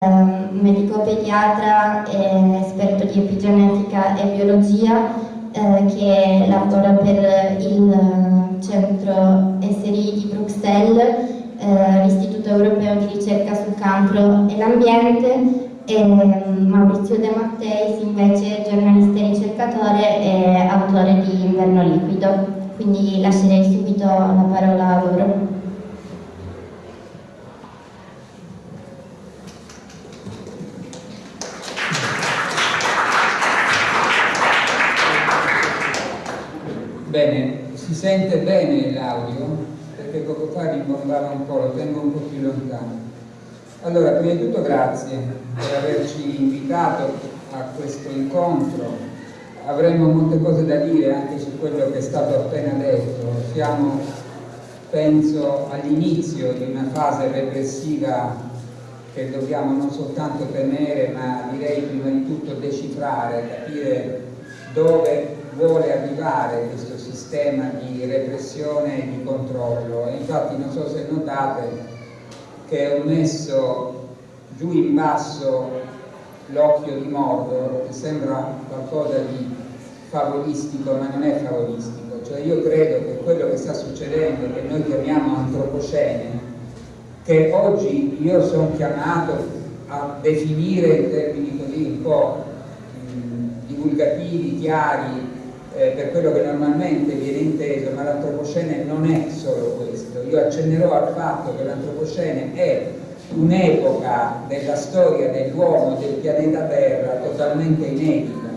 ehm, medico pediatra esperto di epigenetica e biologia eh, che lavora per il centro SRI di Bruxelles, eh, l'Istituto Europeo di Ricerca sul Cancro e l'Ambiente e Maurizio De Matteis invece giornalista e ricercatore e autore di Inverno Liquido. Quindi lascerei subito la parola a loro. Bene, si sente bene l'audio perché poco fa rimbombava un po', lo tengo un po' più lontano. Allora, prima di tutto grazie per averci invitato a questo incontro. Avremmo molte cose da dire anche su quello che è stato appena detto. Siamo, penso, all'inizio di una fase repressiva che dobbiamo non soltanto temere, ma direi prima di tutto decifrare, capire dove vuole arrivare questo sistema di repressione e di controllo. E infatti non so se notate che ho messo giù in basso l'occhio di Mordor che sembra qualcosa di favolistico ma non è favolistico. Cioè io credo che quello che sta succedendo che noi chiamiamo antropocene che oggi io sono chiamato a definire in termini così un po' divulgativi, chiari eh, per quello che normalmente viene inteso, ma l'antropocene non è solo questo. Io accennerò al fatto che l'antropocene è un'epoca della storia dell'uomo del pianeta Terra totalmente inedita,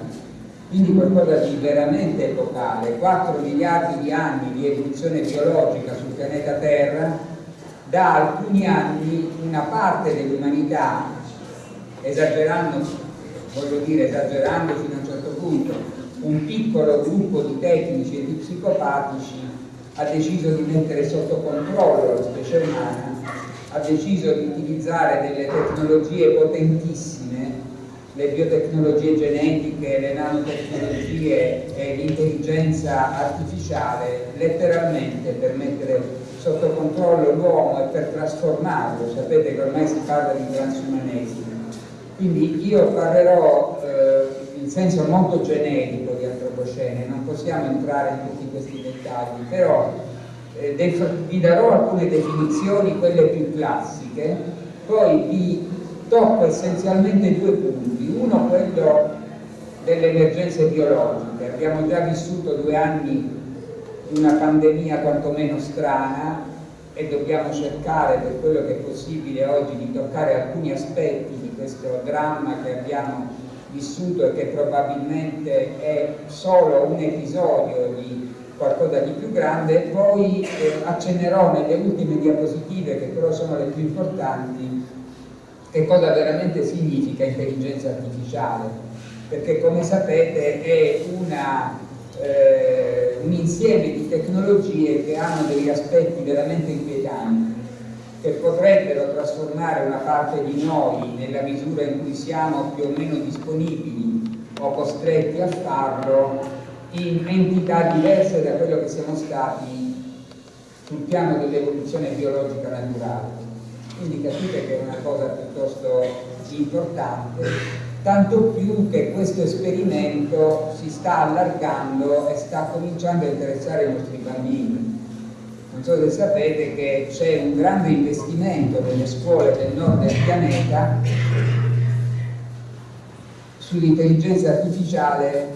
quindi qualcosa di veramente epocale, 4 miliardi di anni di evoluzione biologica sul pianeta Terra, da alcuni anni una parte dell'umanità, esagerando, voglio dire esagerando fino a un certo punto, un piccolo gruppo di tecnici e di psicopatici ha deciso di mettere sotto controllo la specie umana, ha deciso di utilizzare delle tecnologie potentissime, le biotecnologie genetiche, le nanotecnologie e l'intelligenza artificiale, letteralmente per mettere sotto controllo l'uomo e per trasformarlo. Sapete che ormai si parla di transumanesimo. Quindi io parlerò eh, in senso molto generico antropocene, non possiamo entrare in tutti questi dettagli, però eh, vi darò alcune definizioni, quelle più classiche, poi vi tocco essenzialmente due punti, uno quello delle emergenze biologiche, abbiamo già vissuto due anni di una pandemia quantomeno strana e dobbiamo cercare per quello che è possibile oggi di toccare alcuni aspetti di questo dramma che abbiamo vissuto e che probabilmente è solo un episodio di qualcosa di più grande, poi eh, accennerò nelle ultime diapositive, che però sono le più importanti, che cosa veramente significa intelligenza artificiale, perché come sapete è una, eh, un insieme di tecnologie che hanno degli aspetti veramente inquietanti che potrebbero trasformare una parte di noi nella misura in cui siamo più o meno disponibili o costretti a farlo in entità diverse da quello che siamo stati sul piano dell'evoluzione biologica naturale. Quindi capite che è una cosa piuttosto importante, tanto più che questo esperimento si sta allargando e sta cominciando a interessare i nostri bambini non so se sapete che c'è un grande investimento nelle scuole del nord del pianeta sull'intelligenza artificiale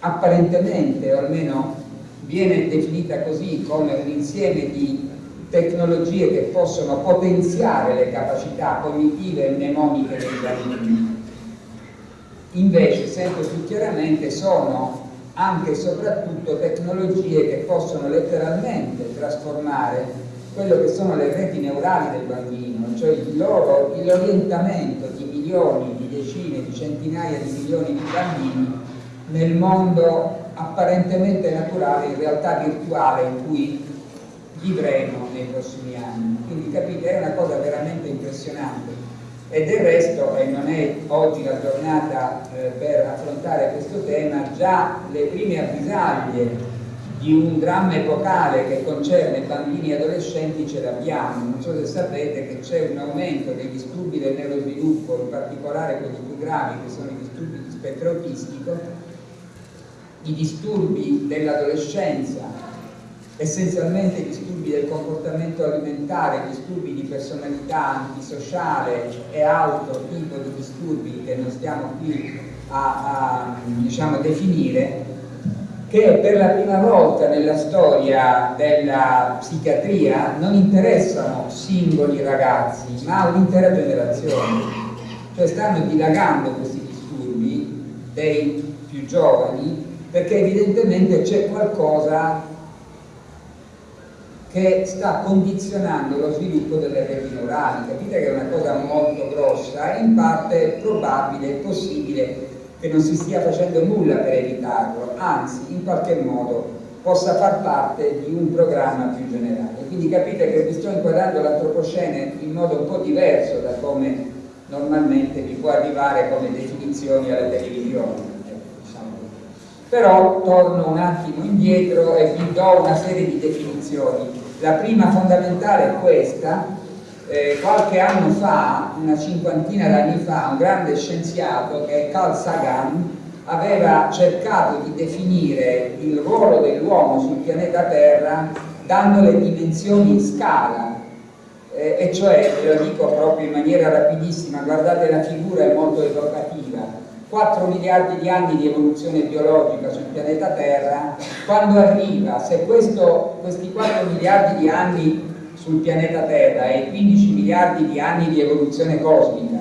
apparentemente, o almeno viene definita così, come un insieme di tecnologie che possono potenziare le capacità cognitive e mnemoniche dei bambini. Invece, sempre più chiaramente, sono anche e soprattutto tecnologie che possono letteralmente trasformare quello che sono le reti neurali del bambino, cioè l'orientamento di milioni, di decine, di centinaia di milioni di bambini nel mondo apparentemente naturale, in realtà virtuale in cui vivremo nei prossimi anni. Quindi capite, è una cosa veramente impressionante e del resto, e non è oggi la giornata eh, per affrontare questo tema, già le prime avvisaglie di un dramma epocale che concerne bambini e adolescenti ce l'abbiamo. Non so se sapete che c'è un aumento dei disturbi del neurosviluppo, in particolare quelli più gravi che sono i disturbi di spettro autistico, i disturbi dell'adolescenza, essenzialmente disturbi del comportamento alimentare, disturbi di personalità antisociale e altro tipo di disturbi che non stiamo qui a, a diciamo, definire, che per la prima volta nella storia della psichiatria non interessano singoli ragazzi, ma un'intera generazione. Cioè stanno dilagando questi disturbi dei più giovani perché evidentemente c'è qualcosa che sta condizionando lo sviluppo delle reti neurali. Capite che è una cosa molto grossa e in parte probabile e possibile che non si stia facendo nulla per evitarlo, anzi in qualche modo possa far parte di un programma più generale. Quindi capite che vi sto inquadrando l'antropocene in modo un po' diverso da come normalmente vi può arrivare come definizioni alla televisione. Diciamo Però torno un attimo indietro e vi do una serie di definizioni. La prima fondamentale è questa, eh, qualche anno fa, una cinquantina d'anni fa, un grande scienziato che è Carl Sagan aveva cercato di definire il ruolo dell'uomo sul pianeta Terra dando le dimensioni in scala. Eh, e cioè, ve lo dico proprio in maniera rapidissima, guardate la figura è molto evocativa 4 miliardi di anni di evoluzione biologica sul pianeta Terra, quando arriva, se questo, questi 4 miliardi di anni sul pianeta Terra e 15 miliardi di anni di evoluzione cosmica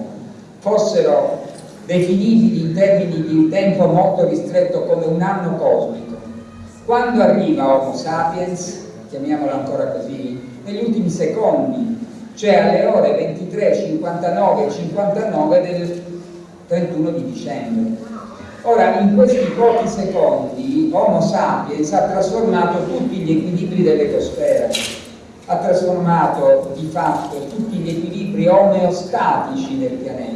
fossero definibili in termini di un tempo molto ristretto come un anno cosmico, quando arriva Homo sapiens, chiamiamolo ancora così, negli ultimi secondi, cioè alle ore 23, 59 e 59 del 31 di dicembre. Ora, in questi pochi secondi, Homo sapiens ha trasformato tutti gli equilibri dell'ecosfera, ha trasformato di fatto tutti gli equilibri omeostatici del pianeta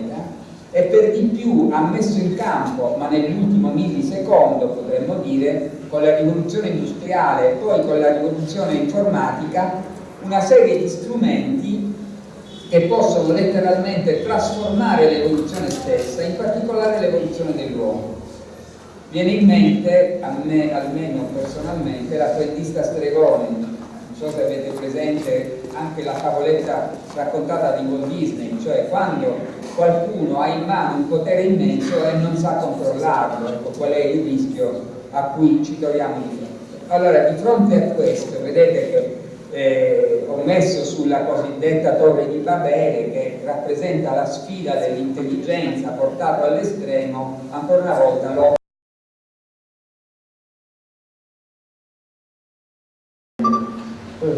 e per di più ha messo in campo, ma nell'ultimo millisecondo potremmo dire, con la rivoluzione industriale e poi con la rivoluzione informatica, una serie di strumenti che possono letteralmente trasformare l'evoluzione stessa, in particolare l'evoluzione dell'uomo. Viene in mente, a me almeno personalmente, l'apprendista stregone so se avete presente anche la favoletta raccontata di Walt Disney, cioè quando qualcuno ha in mano un potere immenso e non sa controllarlo, ecco qual è il rischio a cui ci troviamo di fronte. Allora, di fronte a questo, vedete che eh, ho messo sulla cosiddetta torre di Babele che rappresenta la sfida dell'intelligenza portata all'estremo, ancora una volta l'ho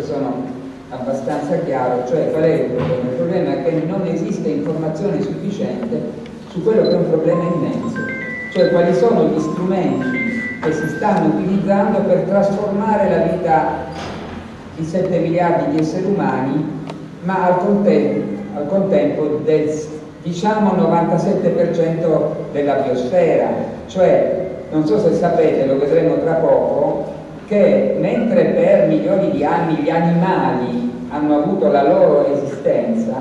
sono abbastanza chiaro, cioè qual è il problema? Il problema è che non esiste informazione sufficiente su quello che è un problema immenso, cioè quali sono gli strumenti che si stanno utilizzando per trasformare la vita di 7 miliardi di esseri umani, ma al contempo, al contempo del diciamo 97% della biosfera, cioè non so se sapete, lo vedremo tra poco, che mentre per milioni di anni gli animali hanno avuto la loro esistenza,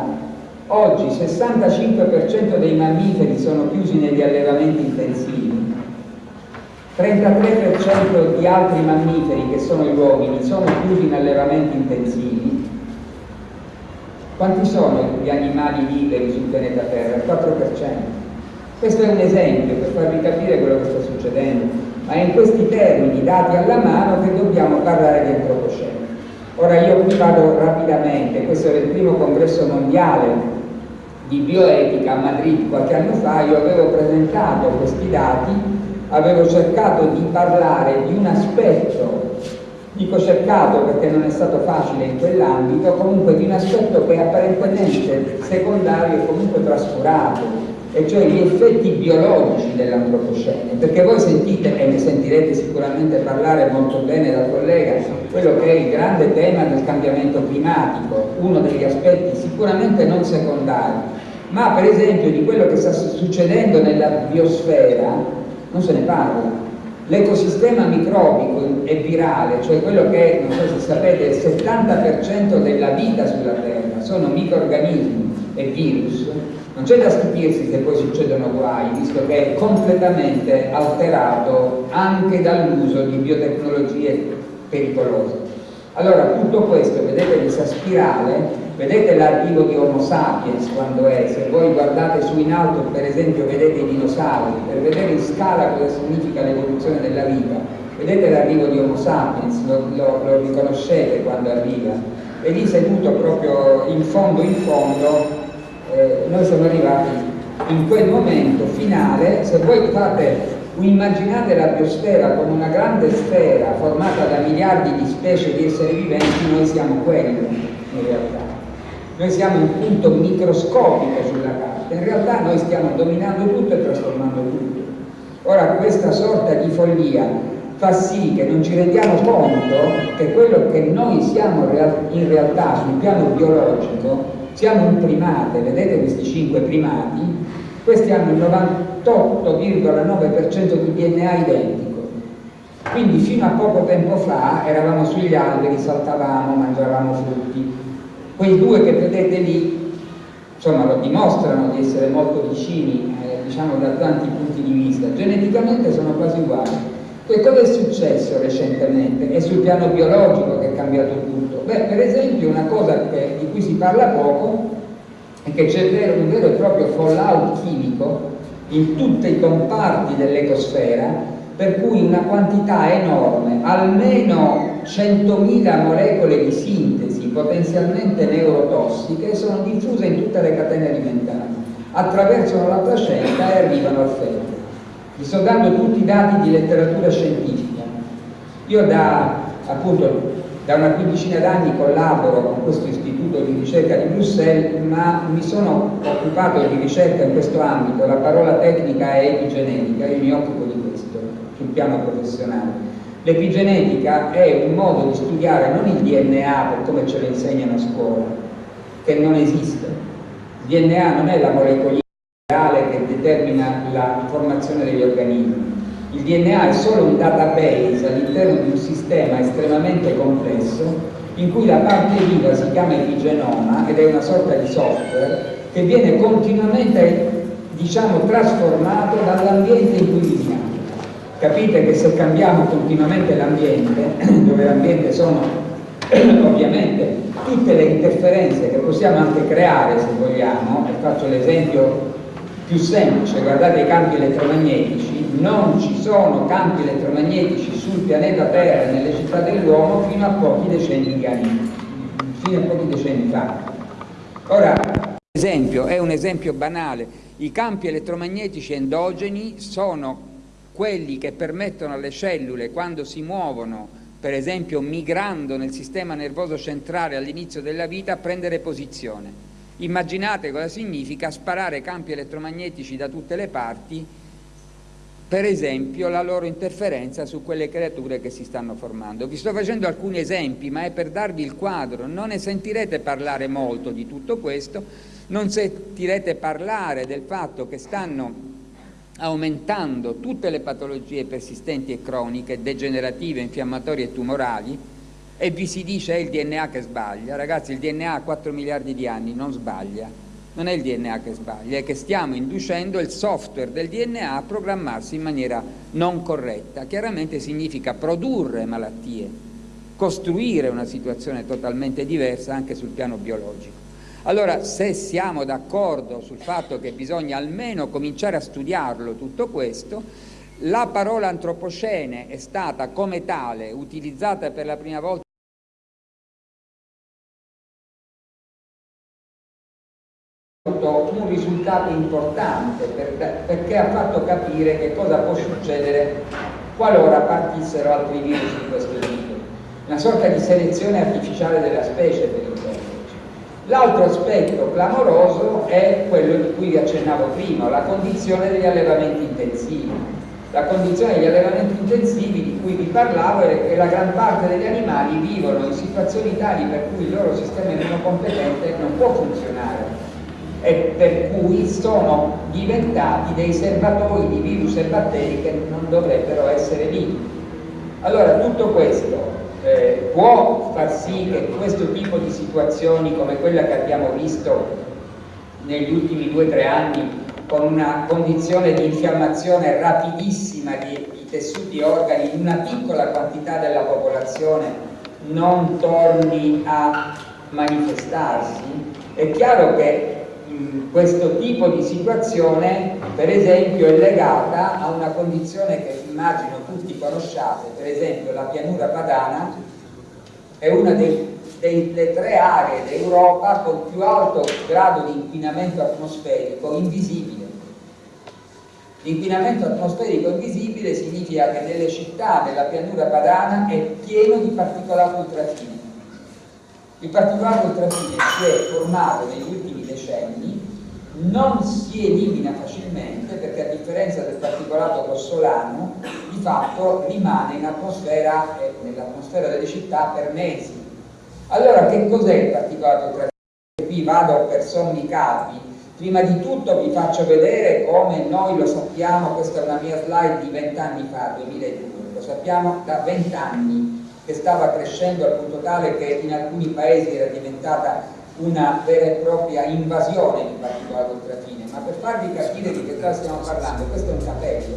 oggi il 65% dei mammiferi sono chiusi negli allevamenti intensivi, 33% di altri mammiferi che sono gli uomini sono chiusi in allevamenti intensivi. Quanti sono gli animali liberi sul pianeta Terra? Il 4%. Questo è un esempio per farvi capire quello che sta succedendo ma è in questi termini dati alla mano che dobbiamo parlare di antropocene. Ora io qui vado rapidamente, questo era il primo congresso mondiale di bioetica a Madrid qualche anno fa, io avevo presentato questi dati, avevo cercato di parlare di un aspetto, dico cercato perché non è stato facile in quell'ambito, comunque di un aspetto che è apparentemente secondario e comunque trascurato, e cioè gli effetti biologici dell'antropocene, perché voi sentite e ne sentirete sicuramente parlare molto bene dal collega, quello che è il grande tema del cambiamento climatico, uno degli aspetti sicuramente non secondari, ma per esempio di quello che sta succedendo nella biosfera non se ne parla. L'ecosistema microbico e virale, cioè quello che, non so se sapete, il 70% della vita sulla Terra sono microorganismi e virus, non c'è da stupirsi se poi succedono guai, visto che è completamente alterato anche dall'uso di biotecnologie pericolose. Allora tutto questo, vedete questa spirale, vedete l'arrivo di Homo sapiens quando è, se voi guardate su in alto per esempio vedete i dinosauri, per vedere in scala cosa significa l'evoluzione della vita, vedete l'arrivo di Homo sapiens, lo, lo, lo riconoscete quando arriva, e lì seduto proprio in fondo in fondo, eh, noi siamo arrivati in quel momento finale, se voi fate immaginate la biosfera come una grande sfera formata da miliardi di specie di esseri viventi, noi siamo quello in realtà. Noi siamo un punto microscopico sulla carta, in realtà noi stiamo dominando tutto e trasformando tutto. Ora questa sorta di follia fa sì che non ci rendiamo conto che quello che noi siamo in realtà sul piano biologico siamo un primate, vedete questi cinque primati, questi hanno il 98,9% di DNA identico. Quindi fino a poco tempo fa eravamo sugli alberi, saltavamo, mangiavamo frutti. Quei due che vedete lì, insomma, lo dimostrano di essere molto vicini, eh, diciamo da tanti punti di vista. Geneticamente sono quasi uguali. Che cosa è successo recentemente? È sul piano biologico che è cambiato tutto. Beh, per esempio una cosa che, di cui si parla poco è che c'è un vero e proprio fallout chimico in tutti i comparti dell'ecosfera per cui una quantità enorme, almeno 100.000 molecole di sintesi potenzialmente neurotossiche sono diffuse in tutte le catene alimentari, attraversano la placenta e arrivano al feto. Vi sto dando tutti i dati di letteratura scientifica. Io da, appunto, da una quindicina d'anni collaboro con questo istituto di ricerca di Bruxelles, ma mi sono occupato di ricerca in questo ambito, la parola tecnica è epigenetica, io mi occupo di questo sul piano professionale. L'epigenetica è un modo di studiare non il DNA per come ce lo insegnano a scuola, che non esiste. Il DNA non è la molecola che determina la formazione degli organismi. Il DNA è solo un database all'interno di un sistema estremamente complesso in cui la parte viva si chiama epigenoma ed è una sorta di software che viene continuamente diciamo, trasformato dall'ambiente in cui viviamo. Capite che se cambiamo continuamente l'ambiente, dove l'ambiente sono ovviamente tutte le interferenze che possiamo anche creare se vogliamo, e faccio l'esempio più semplice, guardate i campi elettromagnetici, non ci sono campi elettromagnetici sul pianeta Terra e nelle città dell'uomo fino a pochi decenni fa. Ora, esempio, è un esempio banale, i campi elettromagnetici endogeni sono quelli che permettono alle cellule quando si muovono, per esempio migrando nel sistema nervoso centrale all'inizio della vita, a prendere posizione. Immaginate cosa significa sparare campi elettromagnetici da tutte le parti, per esempio la loro interferenza su quelle creature che si stanno formando. Vi sto facendo alcuni esempi, ma è per darvi il quadro, non ne sentirete parlare molto di tutto questo, non sentirete parlare del fatto che stanno aumentando tutte le patologie persistenti e croniche, degenerative, infiammatorie e tumorali, e vi si dice è il DNA che sbaglia. Ragazzi, il DNA ha 4 miliardi di anni, non sbaglia. Non è il DNA che sbaglia, è che stiamo inducendo il software del DNA a programmarsi in maniera non corretta. Chiaramente significa produrre malattie, costruire una situazione totalmente diversa anche sul piano biologico. Allora, se siamo d'accordo sul fatto che bisogna almeno cominciare a studiarlo tutto questo, la parola antropocene è stata come tale utilizzata per la prima volta un risultato importante perché ha fatto capire che cosa può succedere qualora partissero altri virus di questo tipo. Una sorta di selezione artificiale della specie per. L'altro aspetto clamoroso è quello di cui vi accennavo prima, la condizione degli allevamenti intensivi. La condizione degli allevamenti intensivi di cui vi parlavo è che la gran parte degli animali vivono in situazioni tali per cui il loro sistema immunocompetente non può funzionare e per cui sono diventati dei serbatoi di virus e batteri che non dovrebbero essere lì. Allora tutto questo eh, può far sì che questo tipo di situazioni come quella che abbiamo visto negli ultimi due o tre anni con una condizione di infiammazione rapidissima di, di tessuti e organi in una piccola quantità della popolazione non torni a manifestarsi, è chiaro che questo tipo di situazione per esempio è legata a una condizione che immagino tutti conosciate, per esempio la pianura padana è una dei, delle tre aree d'Europa con più alto grado di inquinamento atmosferico invisibile. L'inquinamento atmosferico invisibile significa che nelle città della pianura padana è pieno di particolato ultrafine. Il particolato ultrafine si è formato negli ultimi decenni, non si elimina facilmente perché a differenza del particolato grossolano di fatto rimane in atmosfera e nell'atmosfera delle città per mesi. Allora che cos'è il particolato ultrafine? Qui vado per sommi capi, Prima di tutto vi faccio vedere come noi lo sappiamo, questa è una mia slide di 20 anni fa, 2002, lo sappiamo da 20 anni che stava crescendo al punto tale che in alcuni paesi era diventata una vera e propria invasione di particolato ultrafine, ma per farvi capire di che cosa stiamo parlando, questo è un capello,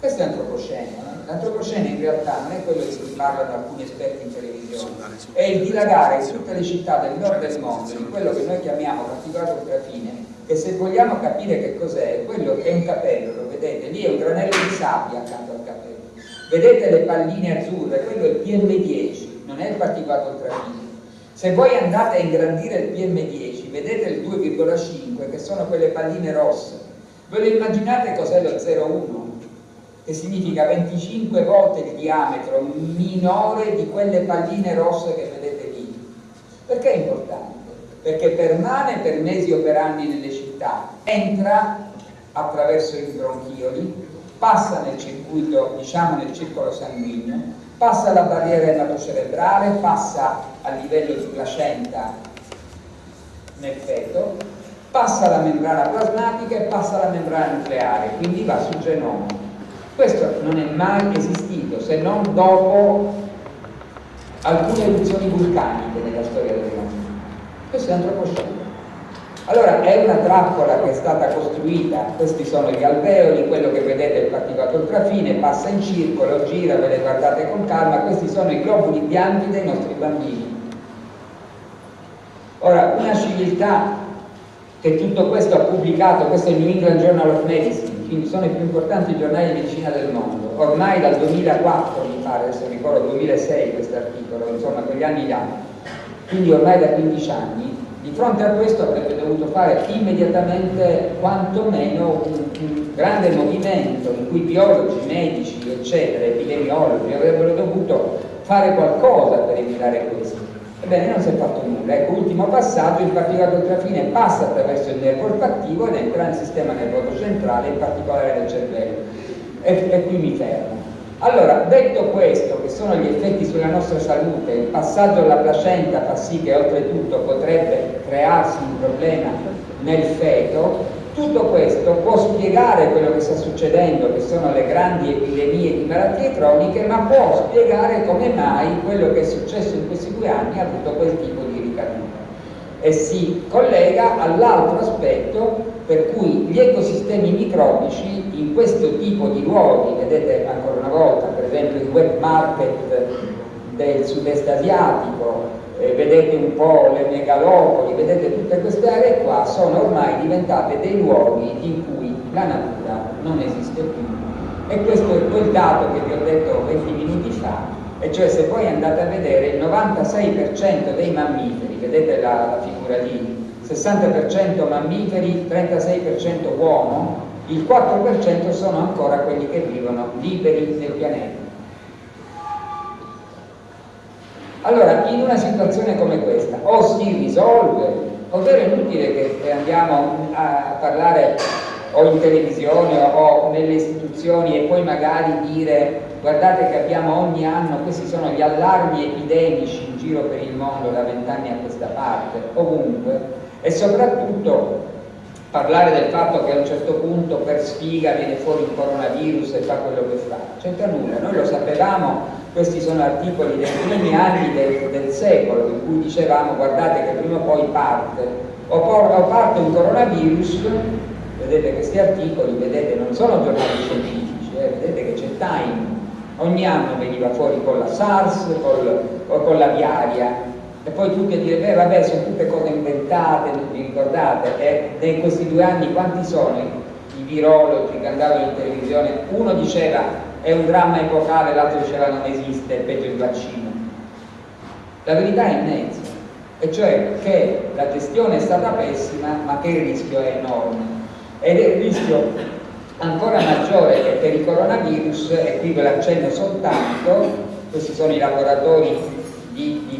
questo è antropocene, eh? l'antropocene in realtà non è quello di cui parlano alcuni esperti in televisione, è il dilagare in tutte le città del nord del mondo di quello che noi chiamiamo particolato ultrafine, che se vogliamo capire che cos'è, quello è un capello, lo vedete, lì è un granello di sabbia accanto al capello, vedete le palline azzurre, quello è il PM10, non è il particolato ultrafine. Se voi andate a ingrandire il PM10, vedete il 2,5 che sono quelle palline rosse, ve lo immaginate cos'è lo 0,1? Che significa 25 volte il diametro minore di quelle palline rosse che vedete lì. Perché è importante? Perché permane per mesi o per anni nelle città, entra attraverso i bronchioli, passa nel circuito, diciamo nel circolo sanguigno, passa la barriera ematocerebrale, passa a livello di placenta nel feto, passa la membrana plasmatica e passa la membrana nucleare, quindi va sul genoma. Questo non è mai esistito se non dopo alcune eruzioni vulcaniche nella storia dell'umanità. Questo è antropocene. Allora è una trappola che è stata costruita, questi sono gli alveoli, quello che vedete è il particolato ultrafine, passa in circolo, gira, ve le guardate con calma, questi sono i globuli bianchi dei nostri bambini. Ora, una civiltà che tutto questo ha pubblicato, questo è il New England Journal of Medicine, quindi sono i più importanti giornali di medicina del mondo, ormai dal 2004 mi pare, adesso ricordo 2006 questo articolo, insomma quegli anni là, quindi ormai da 15 anni, di fronte a questo avrebbe dovuto fare immediatamente quantomeno un, un grande movimento in cui biologi, medici, eccetera, epidemiologi avrebbero dovuto fare qualcosa per evitare questo. Ebbene, non si è fatto nulla. Ecco, ultimo passaggio, il particolato ultrafine passa attraverso il nervo olfattivo ed entra nel sistema nervoso centrale, in particolare nel cervello. E, e qui mi fermo. Allora, detto questo, che sono gli effetti sulla nostra salute, il passaggio alla placenta fa sì che oltretutto potrebbe crearsi un problema nel feto, tutto questo può spiegare quello che sta succedendo, che sono le grandi epidemie di malattie croniche, ma può spiegare come mai quello che è successo in questi due anni ha avuto quel tipo di ricaduta. E si collega all'altro aspetto per cui gli ecosistemi microbici in questo tipo di luoghi, vedete ancora una volta per esempio il web market del sud-est asiatico, eh, vedete un po' le megalopoli, vedete tutte queste aree qua, sono ormai diventate dei luoghi in cui la natura non esiste più. E questo è quel dato che vi ho detto 20 minuti fa, e cioè se poi andate a vedere il 96% dei mammiferi, vedete la, la figura lì, 60% mammiferi, 36% uomo, il 4% sono ancora quelli che vivono liberi nel pianeta. Allora, in una situazione come questa, o si risolve, ovvero è inutile che andiamo a parlare o in televisione o nelle istituzioni e poi magari dire guardate che abbiamo ogni anno, questi sono gli allarmi epidemici in giro per il mondo da vent'anni a questa parte, ovunque, e soprattutto parlare del fatto che a un certo punto per sfiga viene fuori il coronavirus e fa quello che fa, c'entra nulla, noi lo sapevamo, questi sono articoli dei primi anni del, del secolo in cui dicevamo guardate che prima o poi parte, o, o parte un coronavirus, vedete questi articoli, vedete non sono giornali scientifici, eh, vedete che c'è Time, ogni anno veniva fuori con la SARS col, o con la viaria e poi tutti a dire, beh vabbè, sono tutte cose inventate, non vi ricordate? E in questi due anni quanti sono i, i virologi che andavano in televisione? Uno diceva è un dramma epocale, l'altro diceva non esiste, è peggio il vaccino. La verità è in mezzo, e cioè che la gestione è stata pessima, ma che il rischio è enorme. Ed è il rischio ancora maggiore che per il coronavirus, e qui ve l'accenno soltanto, questi sono i laboratori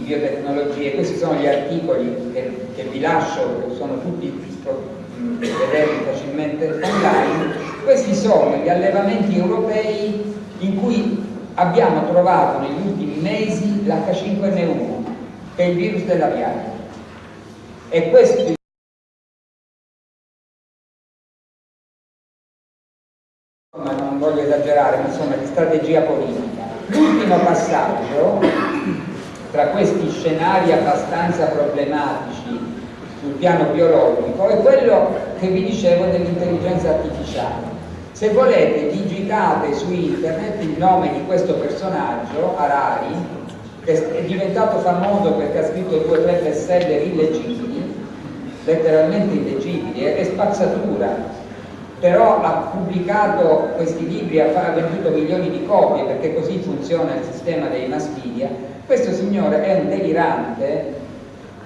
biotecnologie. Questi sono gli articoli che, che vi lascio, sono tutti vederli facilmente online. Questi sono gli allevamenti europei in cui abbiamo trovato negli ultimi mesi l'H5N1, che è il virus della viaria. E questo non voglio esagerare, ma insomma di strategia politica. L'ultimo passaggio tra questi scenari abbastanza problematici sul piano biologico è quello che vi dicevo dell'intelligenza artificiale. Se volete digitate su internet il nome di questo personaggio, Harari, che è diventato famoso perché ha scritto due o tre bestseller illeggibili, letteralmente illeggibili, è spazzatura, però ha pubblicato questi libri, ha venduto milioni di copie perché così funziona il sistema dei mass media, questo signore è un delirante,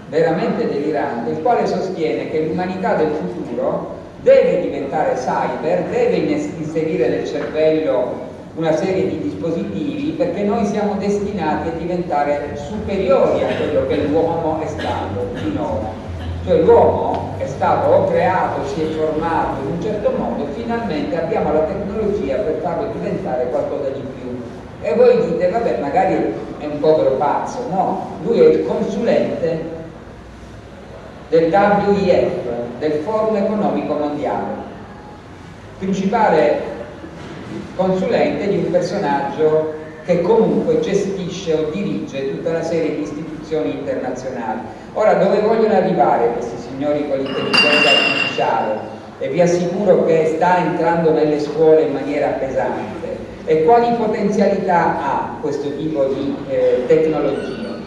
veramente delirante, il quale sostiene che l'umanità del futuro deve diventare cyber, deve inserire nel cervello una serie di dispositivi perché noi siamo destinati a diventare superiori a quello che l'uomo è stato finora. Cioè l'uomo stato creato, si è formato in un certo modo finalmente abbiamo la tecnologia per farlo diventare qualcosa di più e voi dite, vabbè, magari è un povero pazzo. No, lui è il consulente del WIF, del Forum Economico Mondiale, principale consulente di un personaggio che comunque gestisce o dirige tutta una serie di istituzioni internazionali. Ora, dove vogliono arrivare questi signori con l'intelligenza artificiale? E vi assicuro che sta entrando nelle scuole in maniera pesante e quali potenzialità ha questo tipo di eh, tecnologia?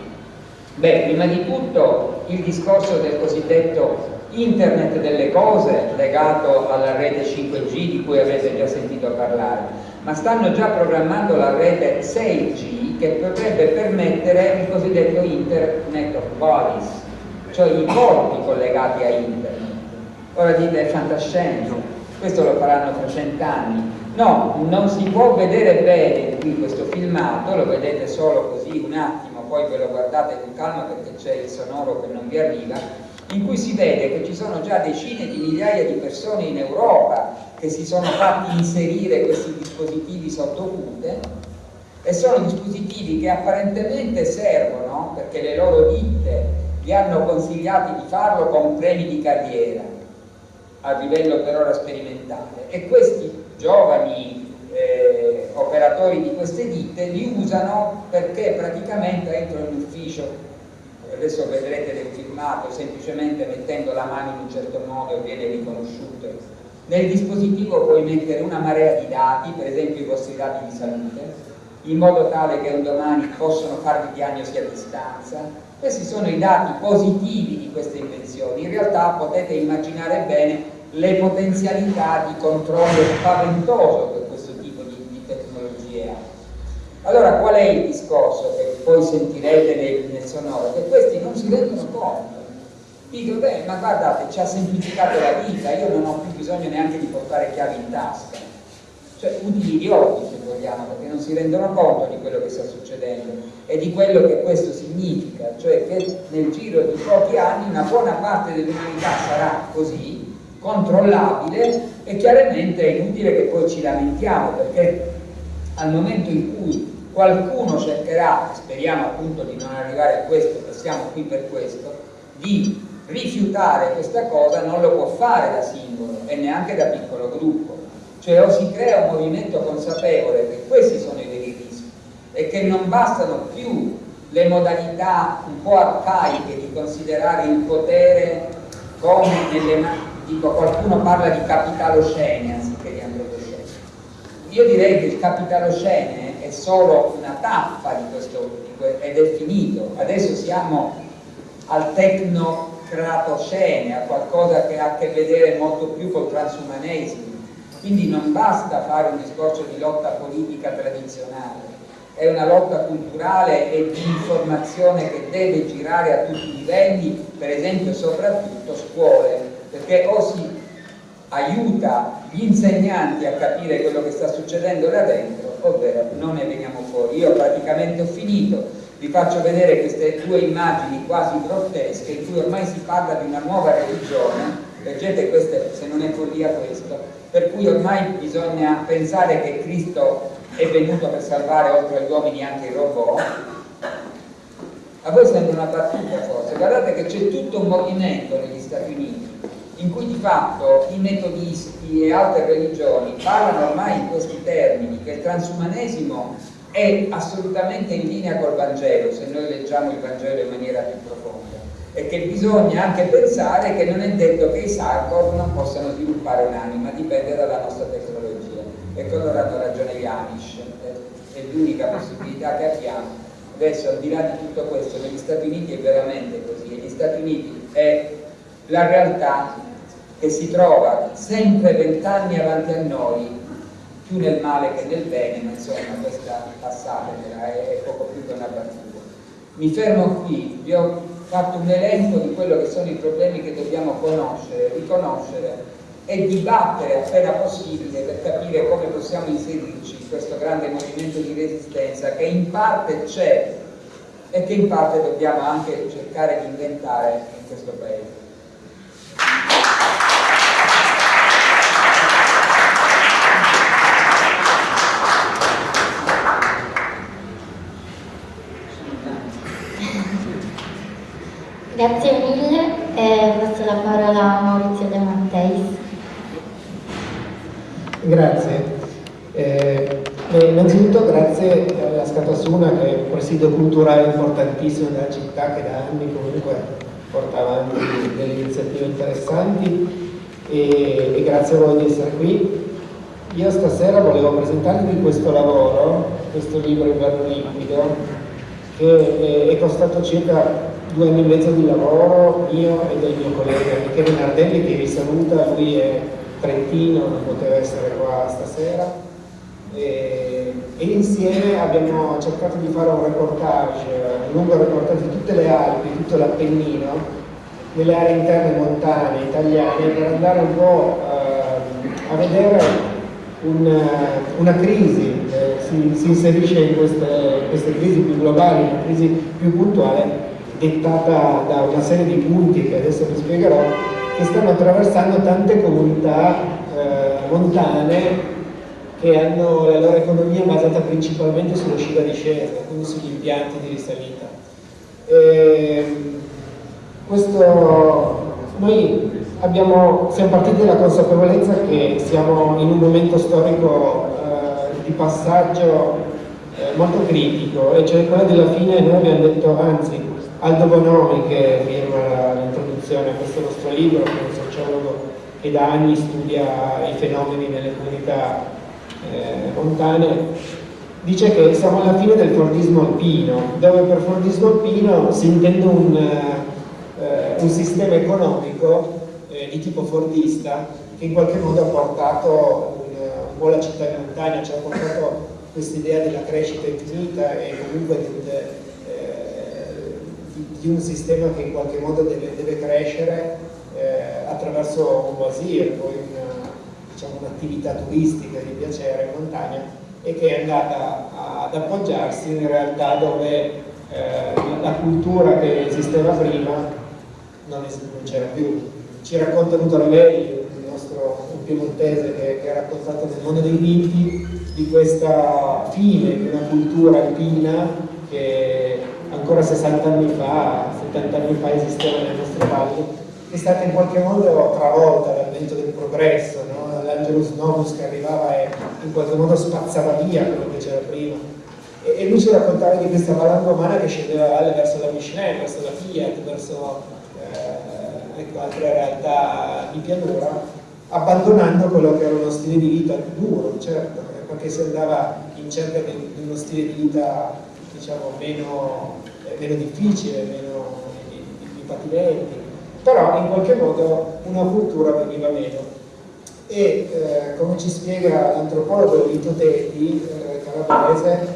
Beh, prima di tutto il discorso del cosiddetto internet delle cose legato alla rete 5G di cui avete già sentito parlare, ma stanno già programmando la rete 6G che potrebbe permettere il cosiddetto internet of bodies, cioè i corpi collegati a internet. Ora dite fantascienza, questo lo faranno tra cent'anni, No, non si può vedere bene qui questo filmato, lo vedete solo così un attimo, poi ve lo guardate con calma perché c'è il sonoro che non vi arriva, in cui si vede che ci sono già decine di migliaia di persone in Europa che si sono fatti inserire questi dispositivi sottocute e sono dispositivi che apparentemente servono perché le loro ditte vi hanno consigliati di farlo con premi di carriera a livello per ora sperimentale. E questi giovani eh, operatori di queste ditte li usano perché praticamente entrano in ufficio. Adesso vedrete del filmato semplicemente mettendo la mano in un certo modo viene riconosciuto. Nel dispositivo puoi mettere una marea di dati per esempio i vostri dati di salute in modo tale che un domani possono farvi diagnosi a distanza questi sono i dati positivi di queste invenzioni in realtà potete immaginare bene le potenzialità di controllo spaventoso che questo tipo di, di tecnologie ha. Allora qual è il discorso che poi sentirete nel, nel sonoro? Che questi non si rendono conto. Dico, beh, ma guardate, ci ha semplificato la vita, io non ho più bisogno neanche di portare chiavi in tasca. Cioè, utili idioti, vogliamo, perché non si rendono conto di quello che sta succedendo e di quello che questo significa, cioè che nel giro di pochi anni una buona parte dell'umanità sarà così, controllabile e chiaramente è inutile che poi ci lamentiamo perché al momento in cui qualcuno cercherà, speriamo appunto di non arrivare a questo, che siamo qui per questo, di rifiutare questa cosa non lo può fare da singolo e neanche da piccolo gruppo. Cioè o si crea un movimento consapevole che questi sono i veri rischi e che non bastano più le modalità un po' arcaiche di considerare il potere come nelle mani, dico qualcuno parla di capitalocene anziché di antropocene. Io direi che il capitalocene è solo una tappa di questo ed è finito. Adesso siamo al tecnocratocene, a qualcosa che ha a che vedere molto più col transumanesimo. Quindi non basta fare un discorso di lotta politica tradizionale, è una lotta culturale e di informazione che deve girare a tutti i livelli, per esempio soprattutto scuole, perché o si aiuta gli insegnanti a capire quello che sta succedendo là dentro, ovvero non ne veniamo fuori. Io praticamente ho finito, vi faccio vedere queste due immagini quasi grottesche in cui ormai si parla di una nuova religione, leggete queste se non è follia questo, per cui ormai bisogna pensare che Cristo è venuto per salvare oltre agli uomini anche i robot. A voi sembra una battuta forse. Guardate che c'è tutto un movimento negli Stati Uniti in cui di fatto i metodisti e altre religioni parlano ormai in questi termini che il transumanesimo è assolutamente in linea col Vangelo se noi leggiamo il Vangelo in maniera più profonda e che bisogna anche pensare che non è detto che i cyborg non possano sviluppare un'anima dipende dalla nostra tecnologia e allora hanno ragione gli Amish, è l'unica possibilità che abbiamo. Adesso al di là di tutto questo, negli Stati Uniti è veramente così, negli Stati Uniti è la realtà che si trova sempre vent'anni avanti a noi, più nel male che nel bene, ma insomma questa passatela è poco più che una battuta. Mi fermo qui, vi ho fatto un elenco di quello che sono i problemi che dobbiamo conoscere, riconoscere e dibattere appena possibile per capire come possiamo inserirci in questo grande movimento di resistenza che in parte c'è e che in parte dobbiamo anche cercare di inventare in questo paese. Grazie mille e passo la parola a Maurizio De Matteis. Grazie. Eh, innanzitutto grazie alla Scatasuna che è un presidio culturale importantissimo della città che da anni comunque porta avanti delle iniziative interessanti e, e grazie a voi di essere qui. Io stasera volevo presentarvi questo lavoro, questo libro Inverno Limpido, che è costato circa due anni e mezzo di lavoro mio e del mio collega Michele Nardelli che vi saluta, lui è trentino, non poteva essere qua stasera. E, e, insieme abbiamo cercato di fare un reportage, un lungo reportage di tutte le Alpi, tutto l'Appennino, nelle aree interne montane italiane per andare un po' eh, a vedere una, una crisi, eh, si, si, inserisce in queste, queste crisi più globali, una crisi più puntuale dettata da una serie di punti che adesso vi spiegherò, che stanno attraversando tante comunità eh, montane che hanno la loro economia basata principalmente sullo sci da discesa, quindi sugli impianti di risalita. E questo, noi abbiamo, siamo partiti dalla consapevolezza che siamo in un momento storico eh, di passaggio eh, molto critico e cioè quello della fine noi abbiamo detto anzi Aldo Bonomi che firma l'introduzione a questo nostro libro, che è un sociologo che da anni studia i fenomeni nelle comunità eh, montane, dice che siamo alla fine del fordismo alpino, dove per fordismo alpino si intende un, eh, un sistema economico eh, di tipo fordista che in qualche modo ha portato un, un po' la città in montagna, ci ha portato questa idea della crescita infinita e comunque del, di un sistema che in qualche modo deve, deve crescere eh, attraverso un wasir, poi diciamo, un'attività diciamo, turistica di piacere in montagna e che è andata ad appoggiarsi in realtà dove eh, la cultura che esisteva prima non, c'era più. Ci racconta lei, il nostro un piemontese che, che ha raccontato nel mondo dei miti di questa fine di una cultura alpina che ancora 60 anni fa, 70 anni fa esisteva nelle nostre valli, è stata in qualche modo travolta dal vento del progresso, no? l'Angelus Novus che arrivava e in qualche modo spazzava via quello che c'era prima. E, e, lui ci raccontava di questa valanga romana che scendeva valle verso la Michelin, verso la Fiat, verso eh, ecco, altre realtà di pianura, abbandonando quello che era uno stile di vita duro, certo, perché si andava in cerca di, uno stile di vita diciamo, meno, eh, meno difficile, meno patimenti, però in qualche modo una cultura veniva meno. E eh, come ci spiega l'antropologo Vito Tetti, eh, calabrese,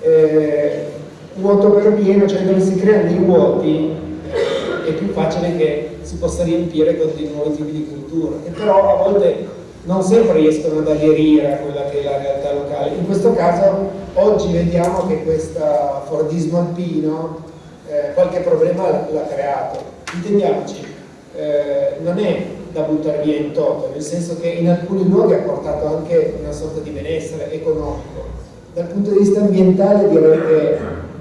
eh, vuoto per pieno, cioè dove si creano dei vuoti, eh, è più facile che si possa riempire con dei nuovi tipi di cultura, che però a volte non sempre riescono ad aderire a quella che è la realtà locale. In questo caso oggi vediamo che questo Fordismo alpino eh, qualche problema l'ha creato. Intendiamoci, eh, non è da buttare via in toto, nel senso che in alcuni luoghi ha portato anche una sorta di benessere economico. Dal punto di vista ambientale direi che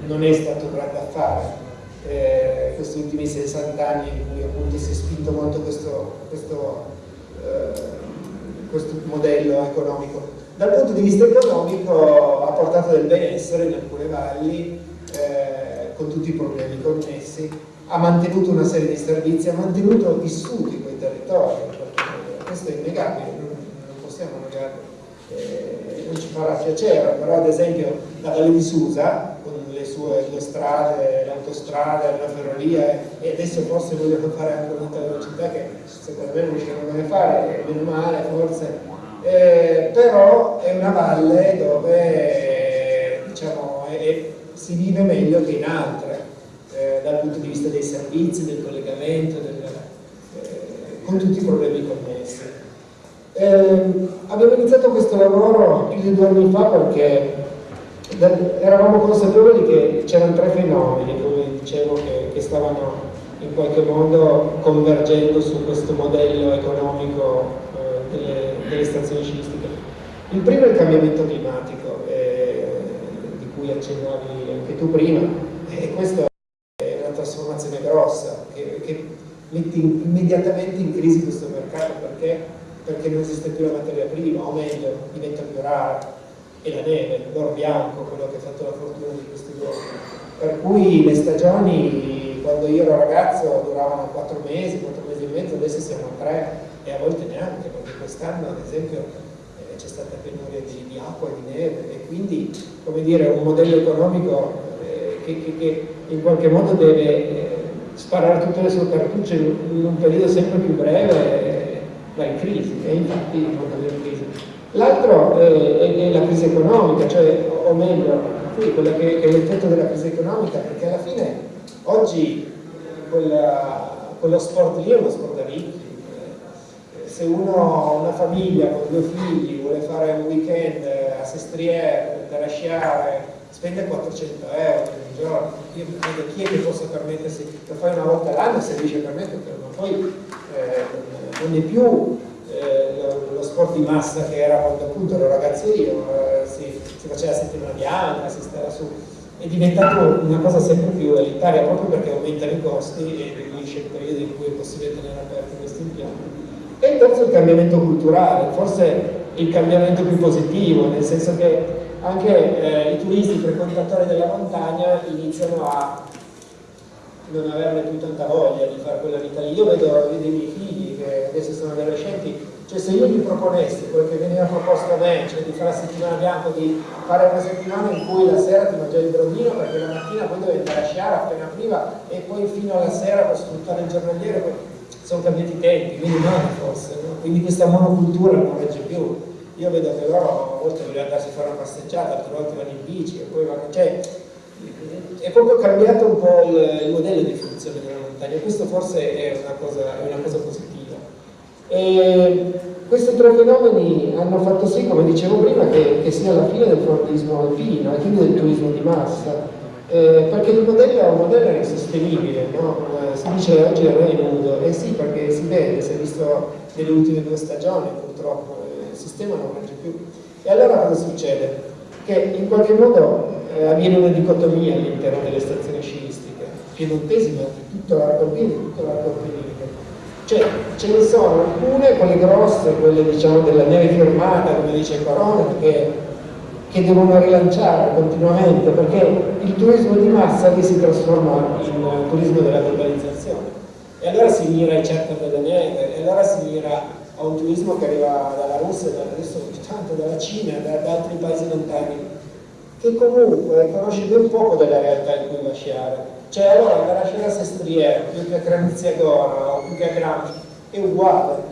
non è stato un grande affare. Eh, questi ultimi 60 anni in cui appunto si è spinto molto questo, questo eh, questo modello economico. Dal punto di vista economico ha portato del benessere in alcune valli, eh, con tutti i problemi connessi, ha mantenuto una serie di servizi, ha mantenuto vissuti quei territori, questo è innegabile, non, possiamo negarlo. Eh, non ci farà piacere, però ad esempio la Valle di Susa, con le sue due strade, l'autostrada, la ferrovia, e adesso forse vogliono fare anche un'alta velocità che secondo me non riusciranno mai a fare, meno male forse, eh, però è una valle dove diciamo, è, si vive meglio che in altre, eh, dal punto di vista dei servizi, del collegamento, del, eh, con tutti i problemi connessi. Eh, abbiamo iniziato questo lavoro più di due anni fa perché eravamo consapevoli che c'erano tre fenomeni, come dicevo, che, che stavano in qualche modo convergendo su questo modello economico delle, delle, stazioni sciistiche. Il primo è il cambiamento climatico, eh, di cui accennavi anche tu prima, e questa è una trasformazione grossa che, che mette immediatamente in crisi questo mercato perché? perché non esiste più la materia prima, o meglio, diventa più rara, e la neve, l'oro bianco, quello che ha fatto la fortuna di questi giorni. Per cui le stagioni quando io ero ragazzo duravano 4 mesi, 4 mesi e mezzo, adesso siamo a 3 e a volte neanche, perché quest'anno ad esempio eh, c'è stata penuria di, di, acqua e di neve e quindi come dire un modello economico eh, che, che, che, in qualche modo deve eh, sparare tutte le sue cartucce in, in un periodo sempre più breve eh, va in crisi e infatti va in crisi. L'altro è, è, la crisi economica, cioè, o meglio, quella che, che è l'effetto della crisi economica, perché alla fine Oggi quella, quello sport lì è uno sport da ricchi. Se uno ha una famiglia con due figli, vuole fare un weekend a Sestriere, andare a sciare, spende 400 euro ogni giorno. Io mi chiedo chi è che possa permettersi, lo fai una volta all'anno se riesce a permetterlo, ma poi eh, non è più eh, lo, sport di massa che era quando appunto ero ragazzino, eh, si, si faceva la settimana bianca, si stava su è diventato una cosa sempre più elitaria proprio perché aumentano i costi e diminuisce il periodo in cui è possibile tenere impianti. E il terzo è il cambiamento culturale, forse il cambiamento più positivo, nel senso che anche eh, i turisti, frequentatori della montagna iniziano a non averne più tanta voglia di fare quella vita lì. Io vedo, vedo i miei figli che adesso sono adolescenti cioè se io gli proponessi quello che veniva proposto a me, cioè di fare la settimana bianca, di fare una settimana in cui la sera ti mangiavi il brodino perché la mattina poi dovevi andare appena prima e poi fino alla sera per sfruttare il giornaliere, sono cambiati i tempi, quindi no forse, no? quindi questa monocultura non regge più. Io vedo che loro a volte vogliono andarsi a fare una passeggiata, altre volte vanno in bici e poi vanno... Cioè, è proprio cambiato un po' il, il modello di funzione della montagna, questo forse è una cosa, è una cosa positiva. E questi tre fenomeni hanno fatto sì, come dicevo prima, che, che sia la fine del fordismo alpino e quindi del turismo di massa, eh, perché il modello è un modello insostenibile, no? eh, si dice oggi è re nudo, e eh sì perché si vede, si è visto nelle ultime due stagioni purtroppo, eh, il sistema non regge più. E allora cosa succede? Che in qualche modo eh, avviene una dicotomia all'interno delle stazioni sciistiche piemontesi, ma tutto l'arco alpino, tutto l'arco alpino. Cioè, ce ne sono alcune, quelle grosse, quelle diciamo della neve firmata, come dice Corona, che, che devono rilanciare continuamente, perché il turismo di massa lì si trasforma in turismo della globalizzazione. E allora si mira ai cerca della neve, e allora si mira a un turismo che arriva dalla Russia, adesso tanto dalla Cina, da, da altri paesi lontani, che comunque conosce ben poco della realtà in cui va a sciare cioè allora andare a Scena Sestriere più che a Granziagora o più che a Gramsci è uguale,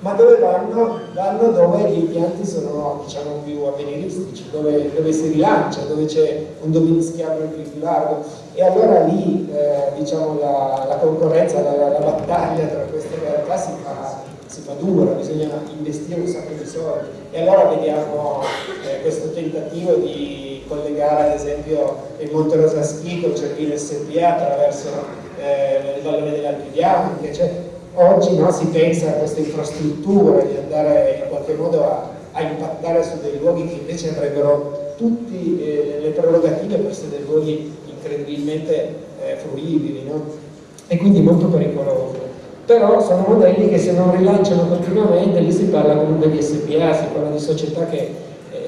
ma dove vanno? Vanno dove gli impianti sono diciamo, più avveniristici, dove, dove, si rilancia, dove c'è un dominio schiavo più, più largo e allora lì eh, diciamo, la, la, concorrenza, la, la, battaglia tra queste realtà si fa, si fa, dura, bisogna investire un sacco di soldi e allora vediamo eh, questo tentativo di collegare ad esempio il Monte Rosaschi con Cervino SPA attraverso eh, il vallone delle Alpi cioè, oggi no, si pensa a queste infrastrutture di andare in qualche modo a, a impattare su dei luoghi che invece avrebbero tutte eh, le prerogative per essere dei luoghi incredibilmente eh, fruibili no? e quindi molto pericolosi però sono modelli che se non rilanciano continuamente, lì si parla comunque di SPA, si parla di società che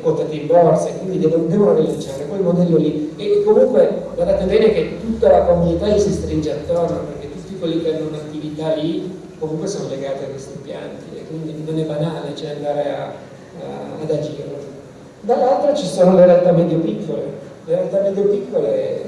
quotate in borsa e quindi devono, devono rilanciare quel modello lì e comunque guardate bene che tutta la comunità gli si stringe attorno perché tutti quelli che hanno un'attività lì comunque sono legati a questi impianti e quindi non è banale cioè andare a, a, ad agire. Dall'altra ci sono le realtà medio-piccole. Le realtà medio-piccole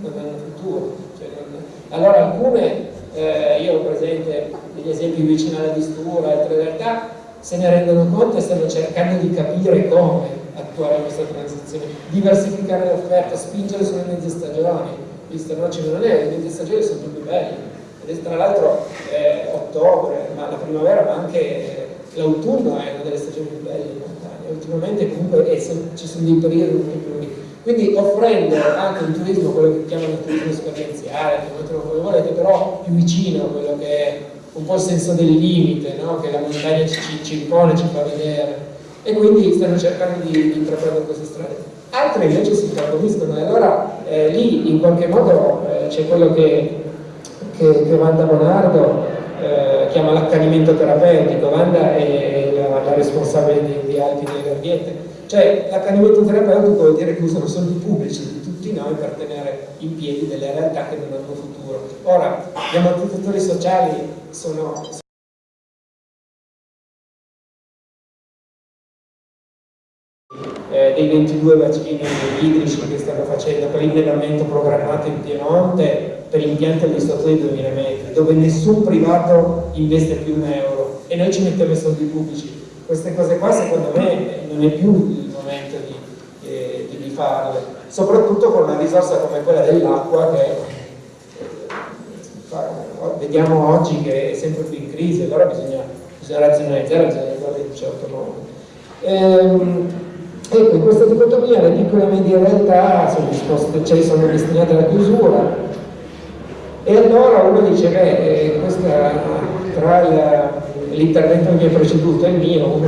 non hanno futuro cioè non... allora alcune eh, io ho presente degli esempi vicino alla Distura altre realtà se ne rendono conto e stanno cercando di capire come attuare questa transizione, diversificare l'offerta, spingere sulle mezze stagioni, visto no, ce non è, le mezze stagioni sono più belle, tra l'altro eh, ottobre, ma la primavera, ma anche l'autunno è una delle stagioni più belle in montagna, ultimamente comunque eh, ci sono dei periodi molto più lunghi, quindi offrendo anche un turismo, quello che chiamano il turismo esperienziale, come volete, però più vicino a quello che è un po' il senso del limite no? che la montagna ci, ci, impone, ci fa vedere e quindi stanno cercando di, di intraprendere queste strade. Altre invece si contrapponiscono e allora eh, lì in qualche modo eh, c'è quello che, che, che Wanda Bonardo eh, chiama l'accanimento terapeutico, Wanda è la, la responsabile di, di Alpi Garbiette, cioè l'accanimento terapeutico vuol dire che usano soldi pubblici di tutti noi per tenere in piedi delle realtà che non hanno futuro. Ora, gli ammortizzatori sociali sono eh, dei 22 bacini idrici che stanno facendo per l'invenamento programmato in Piemonte per impianti agli sotto di 2000 metri dove nessun privato investe più un euro e noi ci mettiamo i soldi pubblici queste cose qua secondo me non è più il momento di, eh, di farle soprattutto con una risorsa come quella dell'acqua che vediamo oggi che è sempre più in crisi, allora bisogna, bisogna razionalizzare, bisogna guardare in un certo modo. Ehm, ecco, in questa dicotomia le piccole e medie realtà sono, disposte, cioè sono destinate alla chiusura e allora uno dice, beh, eh, questa, tra l'intervento che mi ha preceduto e il mio,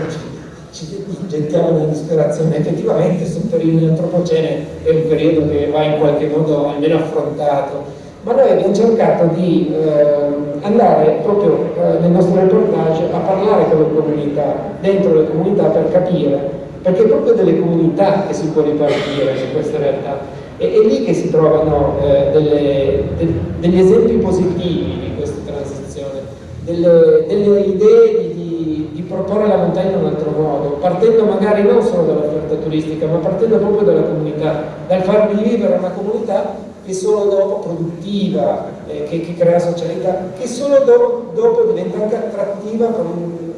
ci gettiamo nella disperazione, effettivamente periodo di antropocene è un periodo che va in qualche modo almeno affrontato ma noi abbiamo cercato di eh, andare proprio eh, nel nostro reportage a parlare con le comunità, dentro le comunità per capire, perché è proprio delle comunità che si può ripartire su queste realtà. E è lì che si trovano eh, delle, de, degli esempi positivi di questa transizione, delle, delle idee di, di, di, proporre la montagna in un altro modo, partendo magari non solo dall'offerta turistica, ma partendo proprio dalla comunità, dal far vivere una comunità che solo dopo produttiva, eh, che, che, crea socialità, che solo do, dopo diventa anche attrattiva per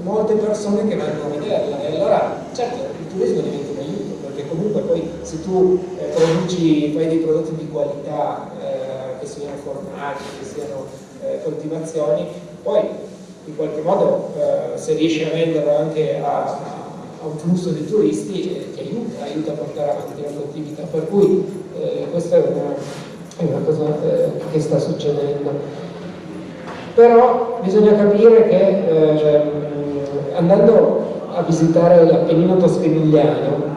molte persone che vanno a vederla. E allora, certo, il turismo diventa un aiuto, perché comunque poi se tu eh, produci, fai dei prodotti di qualità, eh, che siano formaggi, che siano eh, coltivazioni, poi in qualche modo eh, se riesci a venderlo anche a, a un flusso di turisti eh, ti aiuta, aiuta a portare avanti la tua attività. Per cui eh, questa è una, è una cosa che sta succedendo. Però bisogna capire che andando a visitare l'Appennino toscanigliano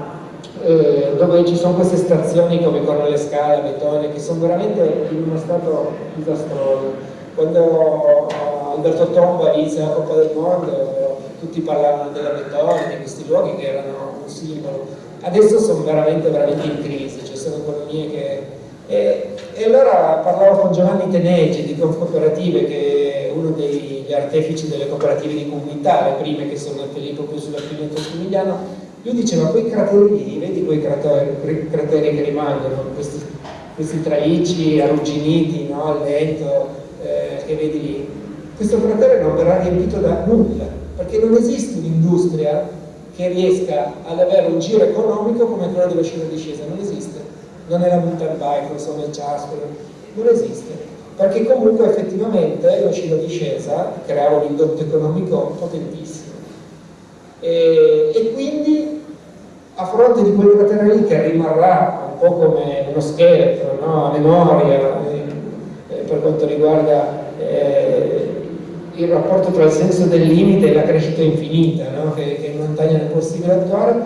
eh, dove ci sono queste stazioni come Cornelle Scala, Betone, che sono veramente in uno stato disastroso. Quando Alberto Tomba inizia la Coppa del Mondo, tutti parlavano della Betone, di questi luoghi che erano un simbolo. Adesso sono veramente, veramente in crisi, ci sono economie che... E, e allora parlavo con Giovanni Tenegi di Confcooperative, che è uno degli artefici delle cooperative di comunità, le prime che sono nate lì proprio sulla prima Toscanigliano, lui diceva quei crateri vedi quei crateri, crateri che rimangono, questi, questi tralicci arrugginiti no, al letto eh, che vedi lì, questo cratere non verrà riempito da nulla, perché non esiste un'industria che riesca ad avere un giro economico come quello dello sci discesa, non esiste, non è la mountain bike, non sono il ciascolo, non esiste, perché comunque effettivamente lo sci discesa creava un indotto economico potentissimo e, e quindi a fronte di quel cratere lì che rimarrà un po' come uno scheletro, no? a memoria eh, per quanto riguarda eh, il rapporto tra il senso del limite e la crescita infinita no? che, che in montagna è possibile attuare,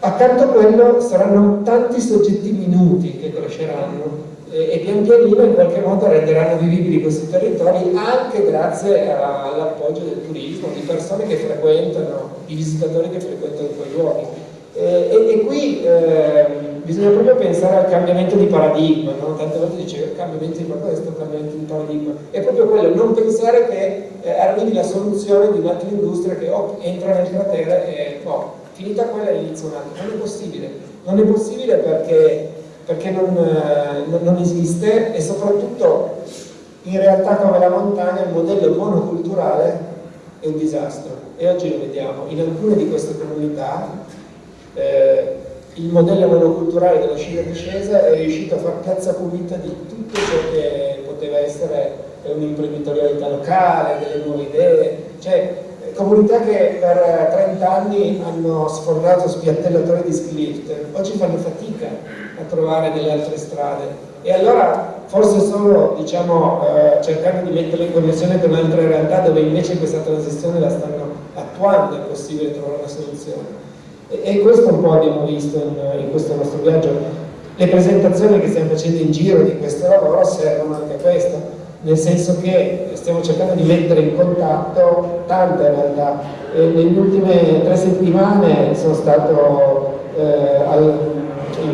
accanto a quello saranno tanti soggetti minuti che cresceranno e pian pianino in qualche modo renderanno vivibili questi territori anche grazie all'appoggio del turismo, di persone che frequentano, di visitatori che frequentano quei luoghi. E, e, e qui eh, bisogna proprio pensare al cambiamento di paradigma, no? tante volte dice cambiamento di questo cambiamento di paradigma, è proprio quello, non pensare che eh, arrivi la soluzione di un'altra industria che oh, entra nel cratere e oh, finita quella inizia un'altra, non è possibile, non è possibile perché perché non, eh, non, esiste e soprattutto in realtà come la montagna il modello monoculturale è un disastro. E oggi lo vediamo. In alcune di queste comunità eh, il modello monoculturale della scia discesa è riuscito a far piazza pulita di tutto ciò che poteva essere un'imprenditorialità locale, delle nuove idee, cioè comunità che per 30 anni hanno sfornato spiattellatori di ski oggi fanno fatica trovare delle altre strade. E allora forse solo diciamo, eh, cercando di metterle in connessione con altre realtà dove invece questa transizione la stanno attuando è possibile trovare una soluzione. E, e questo un po' abbiamo visto in, in questo nostro viaggio. Le presentazioni che stiamo facendo in giro di questo lavoro servono anche a questo nel senso che stiamo cercando di mettere in contatto tante realtà. E nelle ultime tre settimane sono stato eh, al,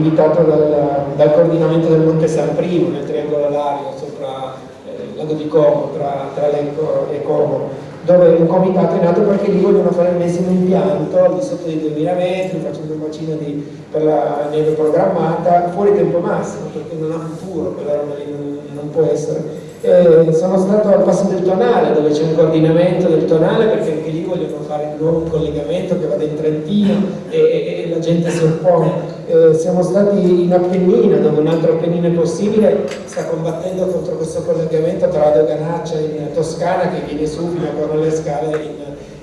invitato dal, dal, coordinamento del Monte San Primo, nel triangolo alario, sopra eh, lago di Como, tra, tra Lecco e Como, dove un comitato è nato perché lì vogliono fare il medesimo impianto al di sotto dei 2000 metri, facendo un bacino di, per la neve programmata, fuori tempo massimo, perché non ha futuro, quella roba lì non, non può essere eh, sono stato al passo del tonale dove c'è un coordinamento del tonale perché anche lì vogliono fare un nuovo collegamento che vada in Trentino e, e, e la gente si oppone. Eh, siamo stati in Appennina dove un altro Appennino possibile, sta combattendo contro questo collegamento tra la Doganaccia in Toscana che viene su fino a Cornelle Scale in,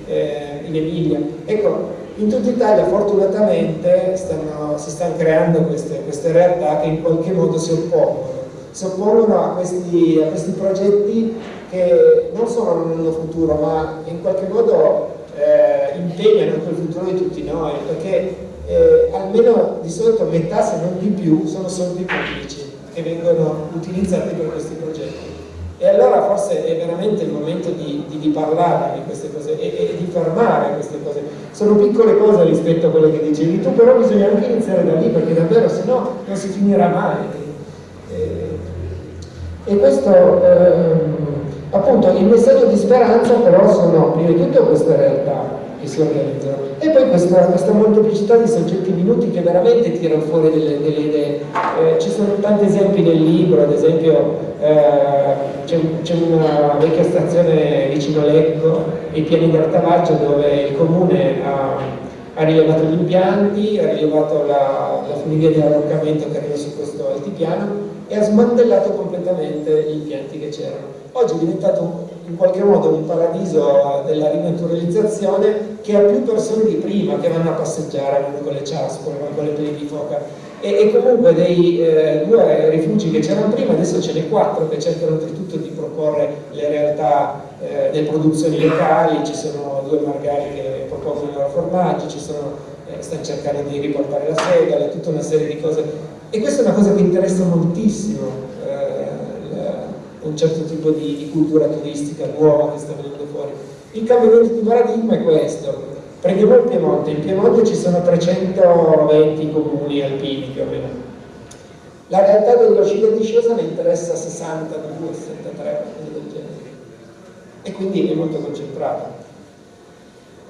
eh, in Emilia. Ecco, in tutta Italia fortunatamente stanno, si stanno creando queste, queste realtà che in qualche modo si oppongono si oppongono a questi, a questi, progetti che non solo non hanno futuro ma in qualche modo eh, impegnano il futuro di tutti noi perché eh, almeno di solito metà se non di più sono soldi pubblici che vengono utilizzati per questi progetti. E allora forse è veramente il momento di, di, di parlare di queste cose e, e, di fermare queste cose. Sono piccole cose rispetto a quelle che dicevi tu però bisogna anche iniziare da lì perché davvero se no non si finirà mai. E questo, ehm, appunto, il messaggio di speranza però sono prima di tutto queste realtà si organizzano e poi questa, questa molteplicità di soggetti minuti che veramente tirano fuori delle, delle idee. Eh, ci sono tanti esempi nel libro, ad esempio eh, c'è una vecchia stazione vicino Lecco, i piani d'Artavaggio, dove il comune ha, ha, rilevato gli impianti, ha rilevato la, la funivia di arroccamento che arriva su questo altipiano e ha smantellato completamente gli impianti che c'erano. Oggi è diventato in qualche modo un paradiso della rinaturalizzazione che ha più persone di prima che vanno a passeggiare, con le ciaspole, vanno con le peli di foca e, e comunque dei eh, due rifugi che c'erano prima adesso ce ne quattro che cercano oltretutto di proporre le realtà eh, delle produzioni locali, ci sono due margari che propongono i formaggi, ci sono eh, stanno cercando di riportare la segale, tutta una serie di cose. E questa è una cosa che interessa moltissimo eh, un certo tipo di, di, cultura turistica nuova che sta venendo fuori. Il cambiamento di paradigma è questo. Prendiamo il Piemonte, in Piemonte ci sono 320 comuni alpini più o meno. La realtà dello sci di discesa ne interessa 62, 63, del genere. E quindi è molto concentrata.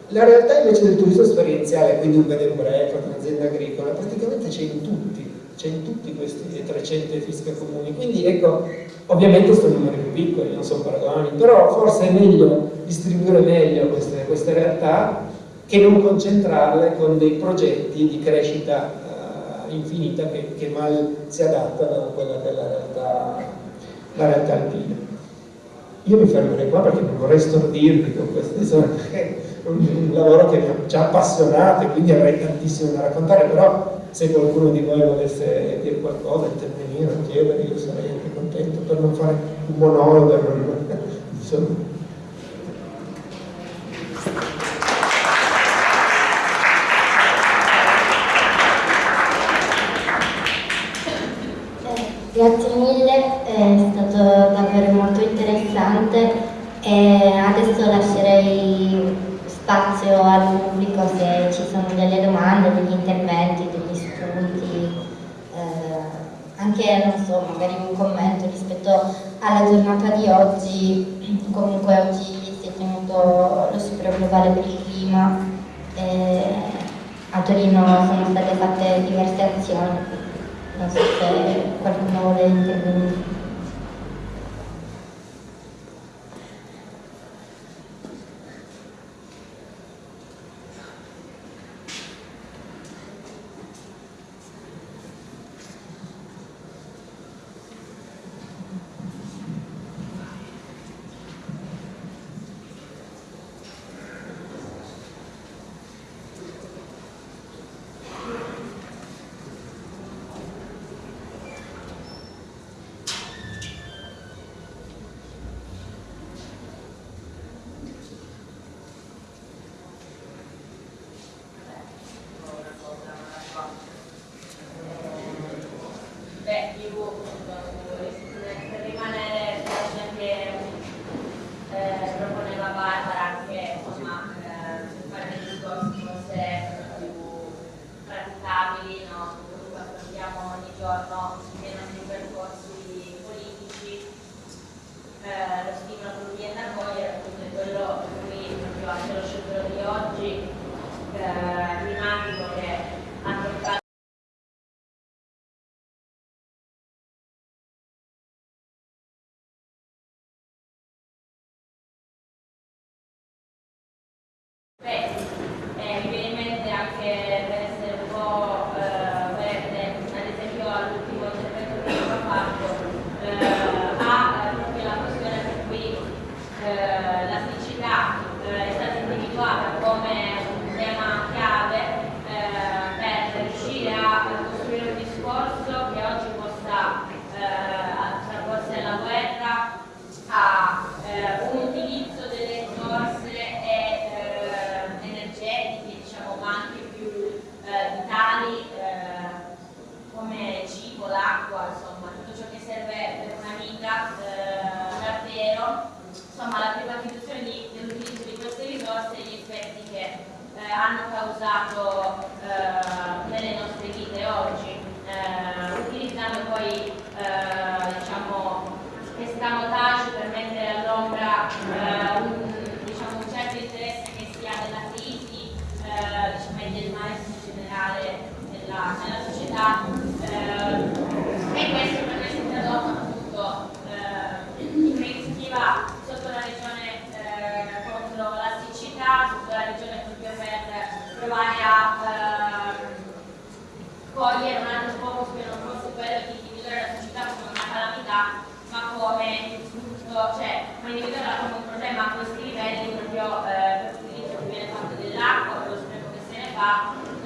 La realtà invece del turismo esperienziale, quindi un bed and breakfast, un'azienda agricola, praticamente c'è in tutti, c'è in tutti questi 300 fische comuni, quindi ecco, ovviamente sono numeri più piccoli, non sono paragoni, però forse è meglio distribuire meglio queste, queste realtà che non concentrarle con dei progetti di crescita uh, infinita che, che, mal si adattano a quella che è la realtà, la realtà alpina. Io mi fermerei qua perché non vorrei stordirvi con queste zone un, lavoro che mi ha già appassionato e quindi avrei tantissimo da raccontare, però se qualcuno di voi volesse dire qualcosa, intervenire, chiedere, io sarei anche contento per non fare un monologo, insomma. Grazie mille, è stato davvero molto interessante e adesso lascerei spazio al pubblico se ci sono delle domande, degli interventi, degli spunti, eh, non so, magari un commento rispetto alla giornata di oggi, comunque oggi si è tenuto lo sciopero globale per il clima, eh, a Torino sono state fatte diverse azioni, non so se qualcuno vuole intervenire.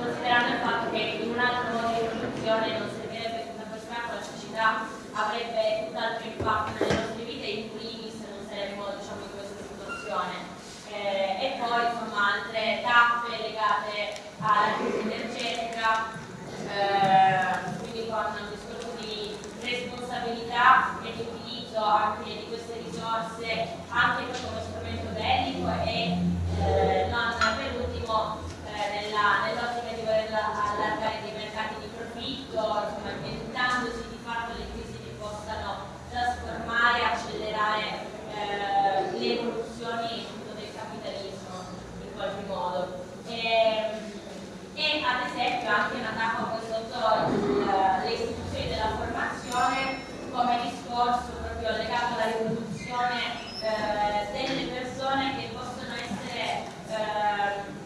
considerando il fatto che in un altro modo di produzione non servirebbe una persona con la cecità avrebbe tutt'altro impatto nelle nostre vite in primis non saremmo diciamo, in questa situazione. Eh, e poi insomma altre tappe legate alla crisi energetica eh, quindi con un discorso di responsabilità e di utilizzo anche di queste risorse anche come strumento bellico e eh, non per ultimo eh, nella, nell'ottica allargare dei mercati di profitto, insomma, di fatto le crisi che possano trasformare accelerare eh, le evoluzioni del capitalismo in qualche modo. E, e ad esempio anche un attacco sotto le istituzioni della formazione come discorso proprio legato alla riproduzione eh, delle persone che possono essere eh,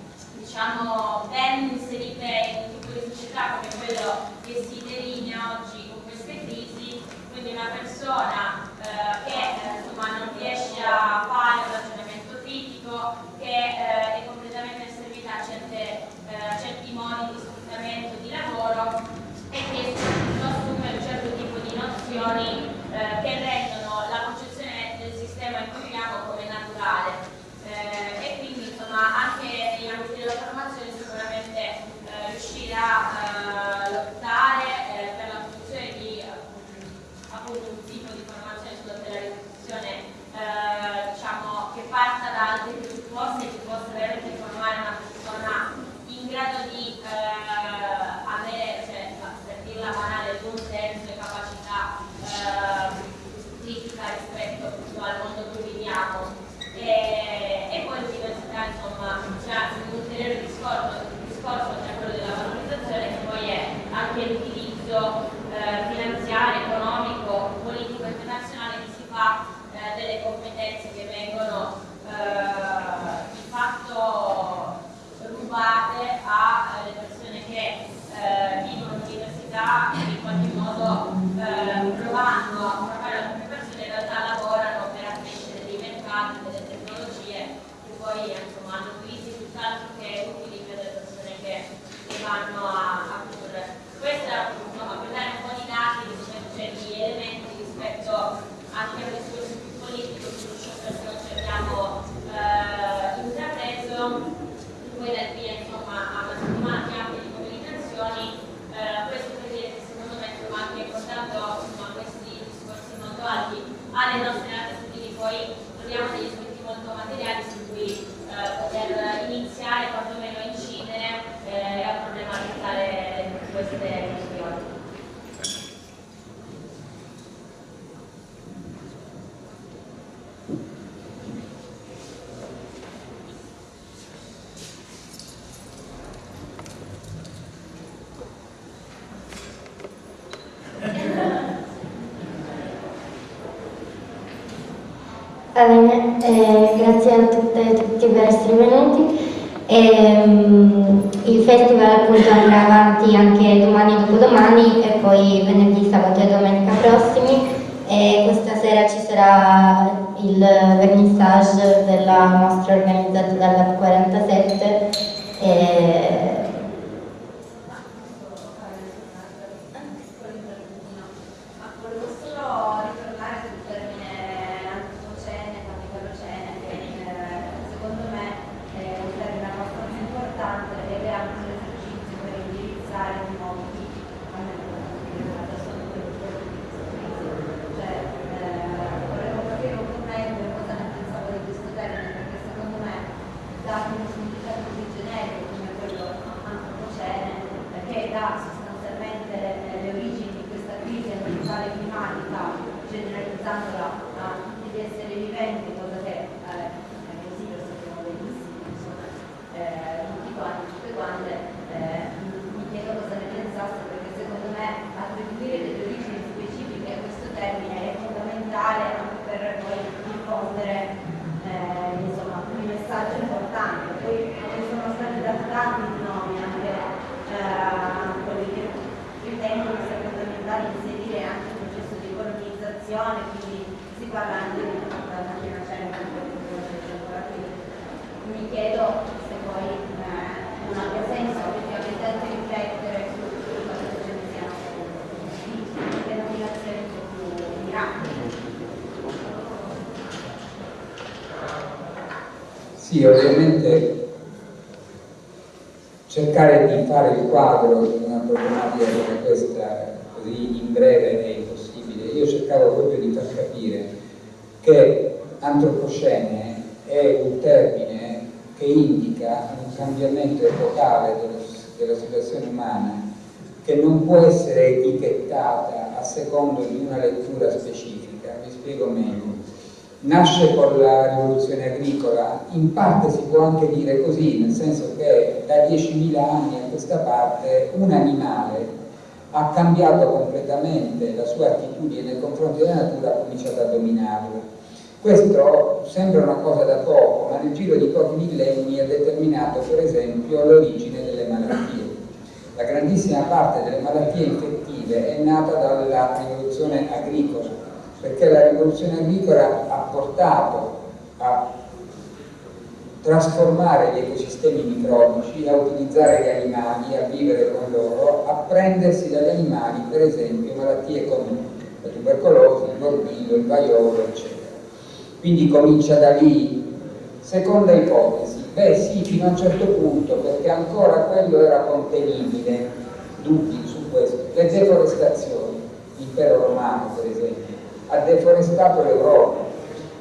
diciamo ben inserite in tipo di società come quello che si delinea oggi con queste crisi, quindi una persona eh, che insomma, non riesce a fare un ragionamento critico, che è completamente servita a certe, certi modi di sfruttamento di lavoro e che soprattutto assume un certo tipo di nozioni eh, che rendono la concezione del sistema in cui viviamo come naturale. Eh, e quindi insomma anche negli ambiti della formazione sicuramente eh, riuscire a eh, lottare eh, per la produzione di appunto un tipo di formazione sulla telerizzazione eh, diciamo che parta da altri presupposti e che possa veramente formare una persona in grado di avere, cioè, per dirla banale, buon senso e capacità critica rispetto al mondo cui viviamo. E, insomma c'è un ulteriore discorso, discorso cioè quello della valorizzazione che poi è anche l'utilizzo eh, finanziario, economico, politico internazionale che si fa eh, delle competenze che vengono eh, di fatto rubate alle persone che eh, vivono all'università e in qualche modo eh, provando a formare alcune persone in realtà lavorano per accrescere dei mercati, delle tecnologie che poi insomma, hanno utilizzi tutt'altro che utili per le persone che, che vanno a, a curre. Questo insomma, per dare un po' di dati, cioè di elementi rispetto anche al discorso più politico su ciò che noi abbiamo eh, intrapreso. Poi dal via insomma, a una settimana anche di mobilitazioni eh, questo per dire che secondo me insomma, anche portando insomma, questi discorsi molto alti alle nostre attitudini poi troviamo degli spunti molto materiali su cui eh, poter iniziare quantomeno a incidere eh, e a problematizzare queste questioni. Va bene, eh, grazie a tutte e tutti per essere venuti. E, il festival appunto andrà avanti anche domani e dopodomani e poi venerdì, sabato e domenica prossimi e questa sera ci sarà il vernissage della mostra organizzata dalla 47 e, Sì, ovviamente cercare di fare il quadro di una problematica come questa così in breve è impossibile. io cercavo proprio di far capire che antropocene è un termine che indica un cambiamento epocale della, della situazione umana che non può essere etichettata a secondo di una lettura specifica. Vi spiego meglio. Nasce con la rivoluzione agricola, in parte si può anche dire così, nel senso che da 10.000 anni a questa parte un animale ha cambiato completamente la sua attitudine nei confronti della natura, ha cominciato a dominarla. Questo sembra una cosa da poco, ma nel giro di pochi millenni ha determinato per esempio l'origine delle malattie. La grandissima parte delle malattie infettive è nata dalla rivoluzione agricola, perché la rivoluzione agricola ha portato a trasformare gli ecosistemi microbici, a utilizzare gli animali, a vivere con loro, a prendersi dagli animali, per esempio, malattie come la tubercolosi, il morbillo, il vaiolo, eccetera. Quindi comincia da lì. Seconda ipotesi, beh sì, fino a un certo punto, perché ancora quello era contenibile, dubbi su questo, le deforestazioni, l'impero romano per esempio, ha deforestato l'Europa,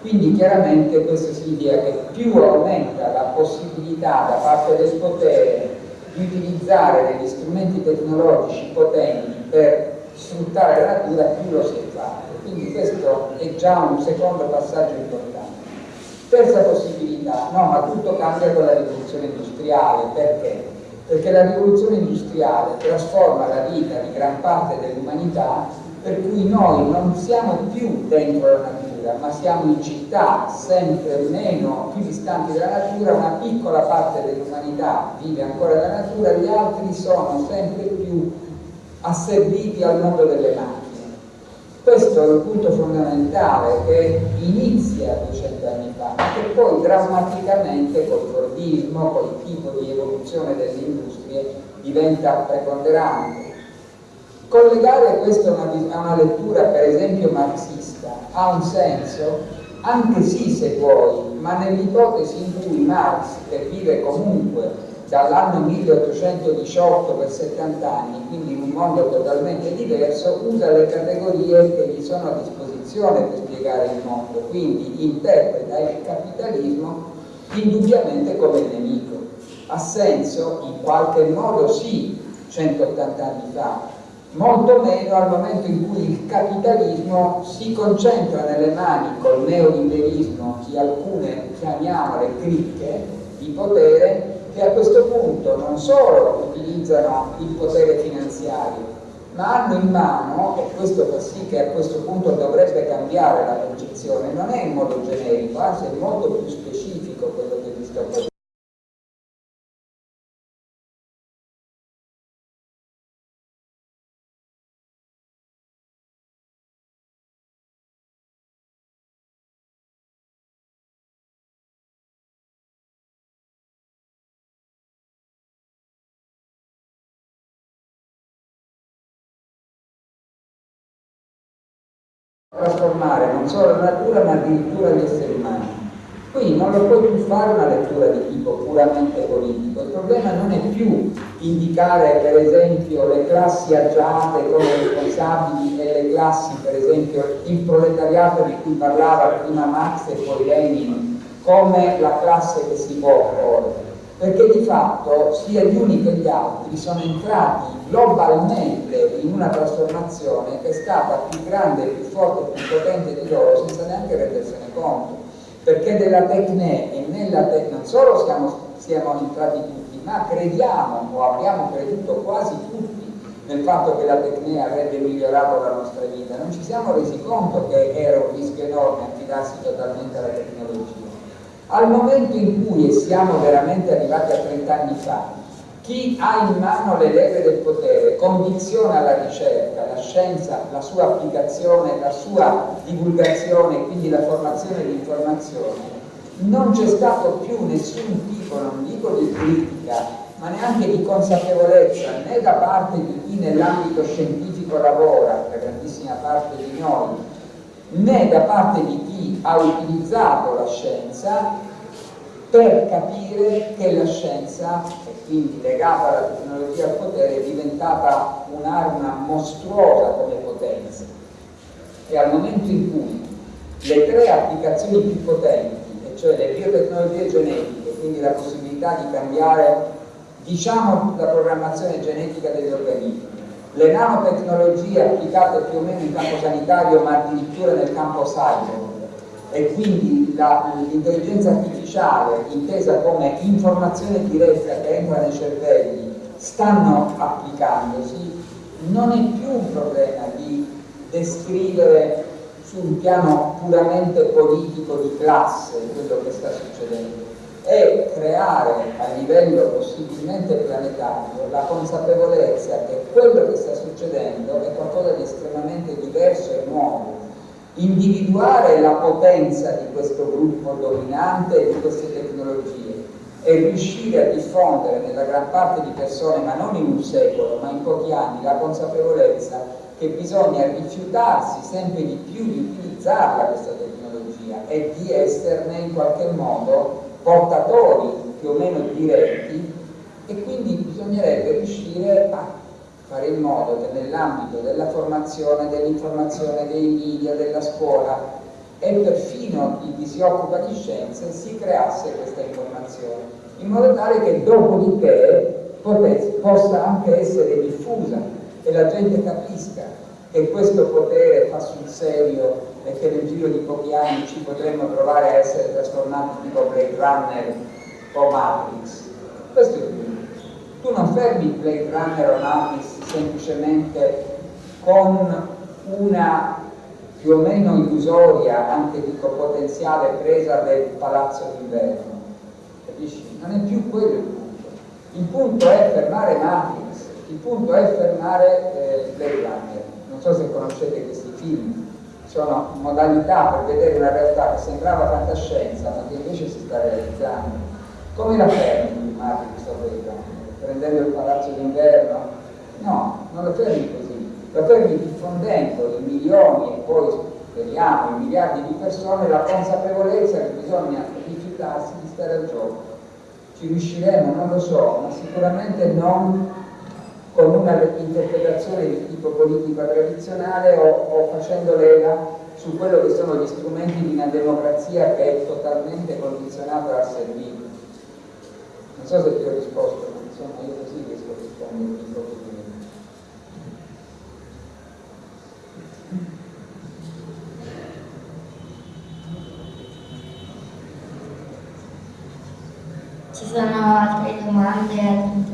quindi chiaramente questo significa che più aumenta la possibilità da parte del potere di utilizzare degli strumenti tecnologici potenti per sfruttare la natura, più lo si fatto. Quindi questo è già un secondo passaggio importante. Terza possibilità, no, ma tutto cambia con la rivoluzione industriale, perché? Perché la rivoluzione industriale trasforma la vita di gran parte dell'umanità per cui noi non siamo più dentro la natura ma siamo in città sempre meno, più distanti dalla natura, una piccola parte dell'umanità vive ancora nella natura, gli altri sono sempre più asserviti al mondo delle macchine. Questo è il punto fondamentale che inizia 200 anni fa, ma che poi drammaticamente col Fordismo, col tipo di evoluzione delle industrie, diventa preponderante. Collegare questo a una, a una lettura per esempio marxista ha un senso? Anche sì se vuoi, ma nell'ipotesi in cui Marx, che vive comunque dall'anno 1818 per 70 anni, quindi in un mondo totalmente diverso, usa le categorie che gli sono a disposizione per spiegare il mondo, quindi interpreta il capitalismo indubbiamente come nemico. Ha senso? In qualche modo sì, 180 anni fa, molto meno al momento in cui il capitalismo si concentra nelle mani col neoliberismo di alcune, chiamiamole, cricche di potere che a questo punto non solo utilizzano il potere finanziario ma hanno in mano, e questo fa sì che a questo punto dovrebbe cambiare la concezione, non è in modo generico, anzi è molto più specifico quello che vi sto proponendo. Trasformare non solo la natura ma addirittura gli esseri umani. Qui non lo puoi più fare una lettura di tipo puramente politico, il problema non è più indicare per esempio le classi agiate come responsabili e le classi, per esempio il proletariato di cui parlava prima Marx e poi Lenin, come la classe che si può opporre perché di fatto sia gli uni che gli altri sono entrati globalmente in una trasformazione che è stata più grande, più forte, più potente di loro senza neanche rendersene conto. Perché della tecne e nella tecne non solo siamo, siamo entrati tutti, ma crediamo o abbiamo creduto quasi tutti nel fatto che la tecne avrebbe migliorato la nostra vita. Non ci siamo resi conto che era un rischio enorme affidarsi totalmente alla tecnologia. Al momento in cui, e siamo veramente arrivati a 30 anni fa, chi ha in mano le leve del potere condiziona la ricerca, la scienza, la sua applicazione, la sua divulgazione, quindi la formazione di informazione, non c'è stato più nessun tipo, non dico di critica, ma neanche di consapevolezza né da parte di chi nell'ambito scientifico lavora, la grandissima parte di noi, né da parte di chi ha utilizzato la scienza per capire che la scienza, e quindi legata alla tecnologia al potere, è diventata un'arma mostruosa come potenza. e al momento in cui le tre applicazioni più potenti, e cioè le biotecnologie genetiche, quindi la possibilità di cambiare diciamo la programmazione genetica degli organismi, le nanotecnologie applicate più o meno in campo sanitario ma addirittura nel campo cyber e quindi l'intelligenza artificiale intesa come informazione diretta che entra nei cervelli stanno applicandosi, non è più un problema di descrivere su un piano puramente politico di classe quello che sta succedendo, è creare a livello possibilmente planetario la consapevolezza che quello che sta succedendo è qualcosa di estremamente diverso e nuovo. Individuare la potenza di questo gruppo dominante di queste tecnologie e riuscire a diffondere nella gran parte di persone, ma non in un secolo, ma in pochi anni, la consapevolezza che bisogna rifiutarsi sempre di più di utilizzarla questa tecnologia e di esserne in qualche modo portatori più o meno diretti e quindi bisognerebbe riuscire a fare in modo che nell'ambito della formazione, dell'informazione, dei media, della scuola e perfino di chi si occupa di scienze si creasse questa informazione, in modo tale che dopodiché possa anche essere diffusa e la gente capisca che questo potere fa sul serio e che nel giro di pochi anni ci potremmo trovare a essere trasformati tipo Blade Runner o Matrix. Questo è il punto. Tu non fermi Blade Runner o Matrix semplicemente con una più o meno illusoria, anche dico potenziale presa del palazzo d'inverno. Capisci? Non è più quello il punto. Il punto è fermare Matrix, il punto è fermare eh, Blade Runner. Non so se conoscete questi film, sono modalità per vedere una realtà che sembrava fantascienza, ma che invece si sta realizzando. Come la fermi Matrix o Blade Runner? Prendendo il palazzo d'inverno? No, non lo fermi così, lo fermi diffondendo in milioni e poi speriamo in miliardi di persone la consapevolezza che bisogna rifiutarsi di stare al gioco. Ci riusciremo, non lo so, ma sicuramente non con una interpretazione di tipo politico tradizionale o, o facendo leva su quello che sono gli strumenti di una democrazia che è totalmente condizionata dal servizio. Non so se ti ho risposto, ma insomma io così riesco a rispondere un po' Ci sono altre domande,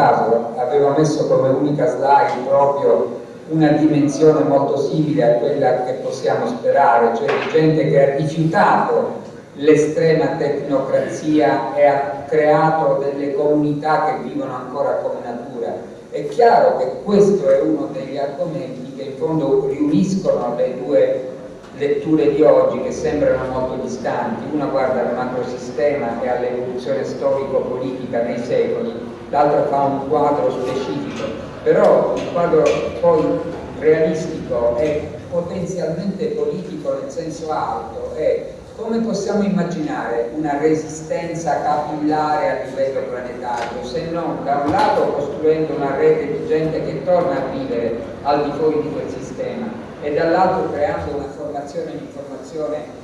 caso, aveva messo come unica slide proprio una dimensione molto simile a quella che possiamo sperare, cioè di gente che ha rifiutato l'estrema tecnocrazia e ha creato delle comunità che vivono ancora come natura. È chiaro che questo è uno degli argomenti che in fondo riuniscono le due, letture di oggi che sembrano molto distanti, una guarda al macrosistema e all'evoluzione storico-politica nei secoli, l'altra fa un quadro specifico, però il quadro poi realistico e potenzialmente politico nel senso alto è come possiamo immaginare una resistenza capillare a livello planetario se non da un lato costruendo una rete di gente che torna a vivere al di fuori di quel sistema e dall'altro creando una formazione di informazione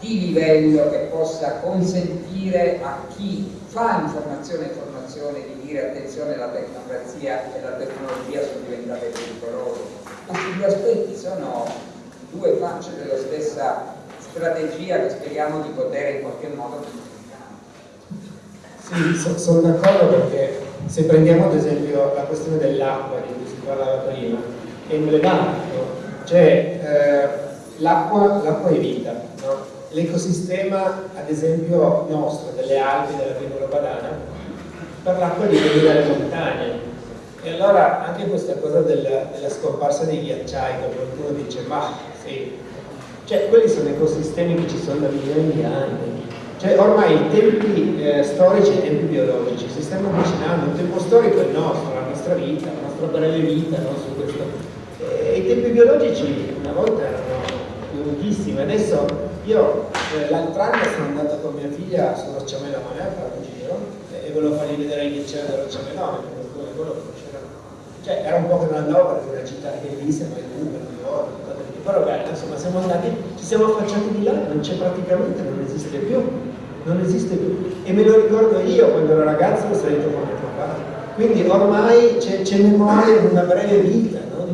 di livello che possa consentire a chi fa informazione e formazione di dire attenzione la tecnocrazia e la tecnologia sono diventate pericolose. Questi due aspetti sono due facce della stessa strategia che speriamo di poter in qualche modo Sì, so, sono d'accordo perché se prendiamo ad esempio la questione dell'acqua di cui si parlava prima, è emblematico, cioè eh, l'acqua è vita, no? L'ecosistema ad esempio nostro, delle Alpi, della pianura padana, per l'acqua dipende dalle montagne. E allora anche questa cosa della, della scomparsa dei ghiacciai, che qualcuno dice, ma sì, cioè quelli sono ecosistemi che ci sono da milioni di anni. Cioè ormai i tempi eh, storici e i tempi biologici si stanno avvicinando, il tempo storico è il nostro, la nostra vita, la nostra breve vita no, su questo. E i tempi biologici una volta erano lunghissimi, adesso io eh, l'altro anno sono andato con mia figlia su Roccia Melone a fare un giro e volevo fargli vedere il ghiacciaio della Roccia Melone, perché quello lo conosceva. Cioè era un po' che non andavo perché una città bellissima, è lunga, non ricordo, però beh, insomma siamo andati, ci siamo affacciati di là, non c'è praticamente, non esiste più, non esiste più. E me lo ricordo io quando ero ragazzo, ho salito con mio papà. Quindi ormai c'è memoria di una breve vita, no?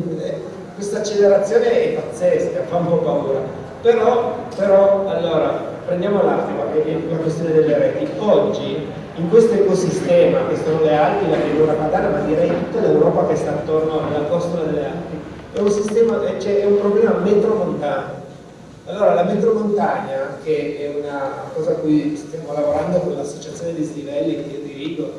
questa accelerazione è pazzesca, fa un po' paura. Però, però allora, prendiamo che è la questione delle reti. Oggi, in questo ecosistema, che sono le Alpi, la pianura padana, ma direi tutta l'Europa che sta attorno alla costola delle Alpi, è un, sistema, cioè, è un problema metromontano. Allora la metromontagna, che è una cosa a cui stiamo lavorando con l'associazione di Stivelli che io dirigo,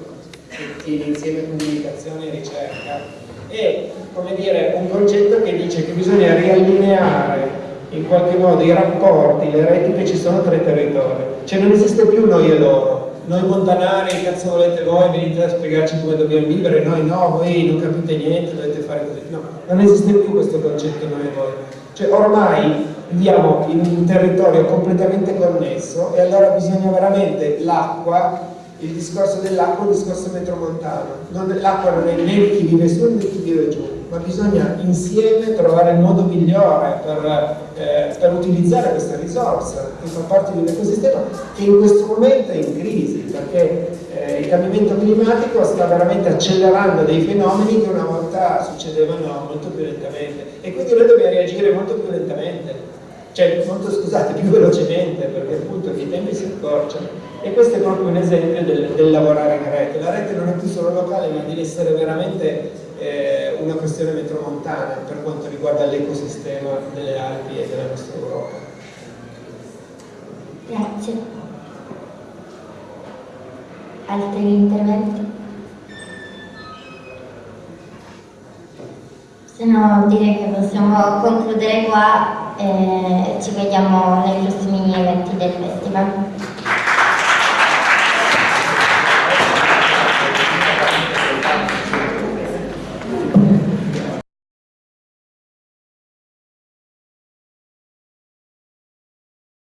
che tiene insieme comunicazione e ricerca, è dire, un concetto che dice che bisogna riallineare in qualche modo i rapporti, le reti che ci sono tra i territori. Cioè non esiste più noi e loro, noi montanari, cazzo volete voi, venite a spiegarci come dobbiamo vivere, noi no, voi non capite niente, dovete fare così. No, non esiste più questo concetto noi e voi. Cioè ormai viviamo in un territorio completamente connesso e allora bisogna veramente l'acqua, il discorso dell'acqua è un discorso metromontano. L'acqua non è né chi vive su né chi vive giù ma bisogna insieme trovare il modo migliore per, eh, per utilizzare questa risorsa che fa parte di un ecosistema che in questo momento è in crisi perché eh, il cambiamento climatico sta veramente accelerando dei fenomeni che una volta succedevano molto più lentamente. E quindi noi dobbiamo reagire molto più lentamente. Cioè molto scusate più velocemente perché appunto i tempi si accorciano. E questo è proprio un esempio del, del lavorare in rete. La rete non è più solo locale ma deve essere veramente eh, una questione metromontana per quanto riguarda l'ecosistema delle Alpi e della nostra Europa. Grazie. Altri interventi? Se no direi che possiamo concludere qua e ci vediamo nei prossimi eventi del festival.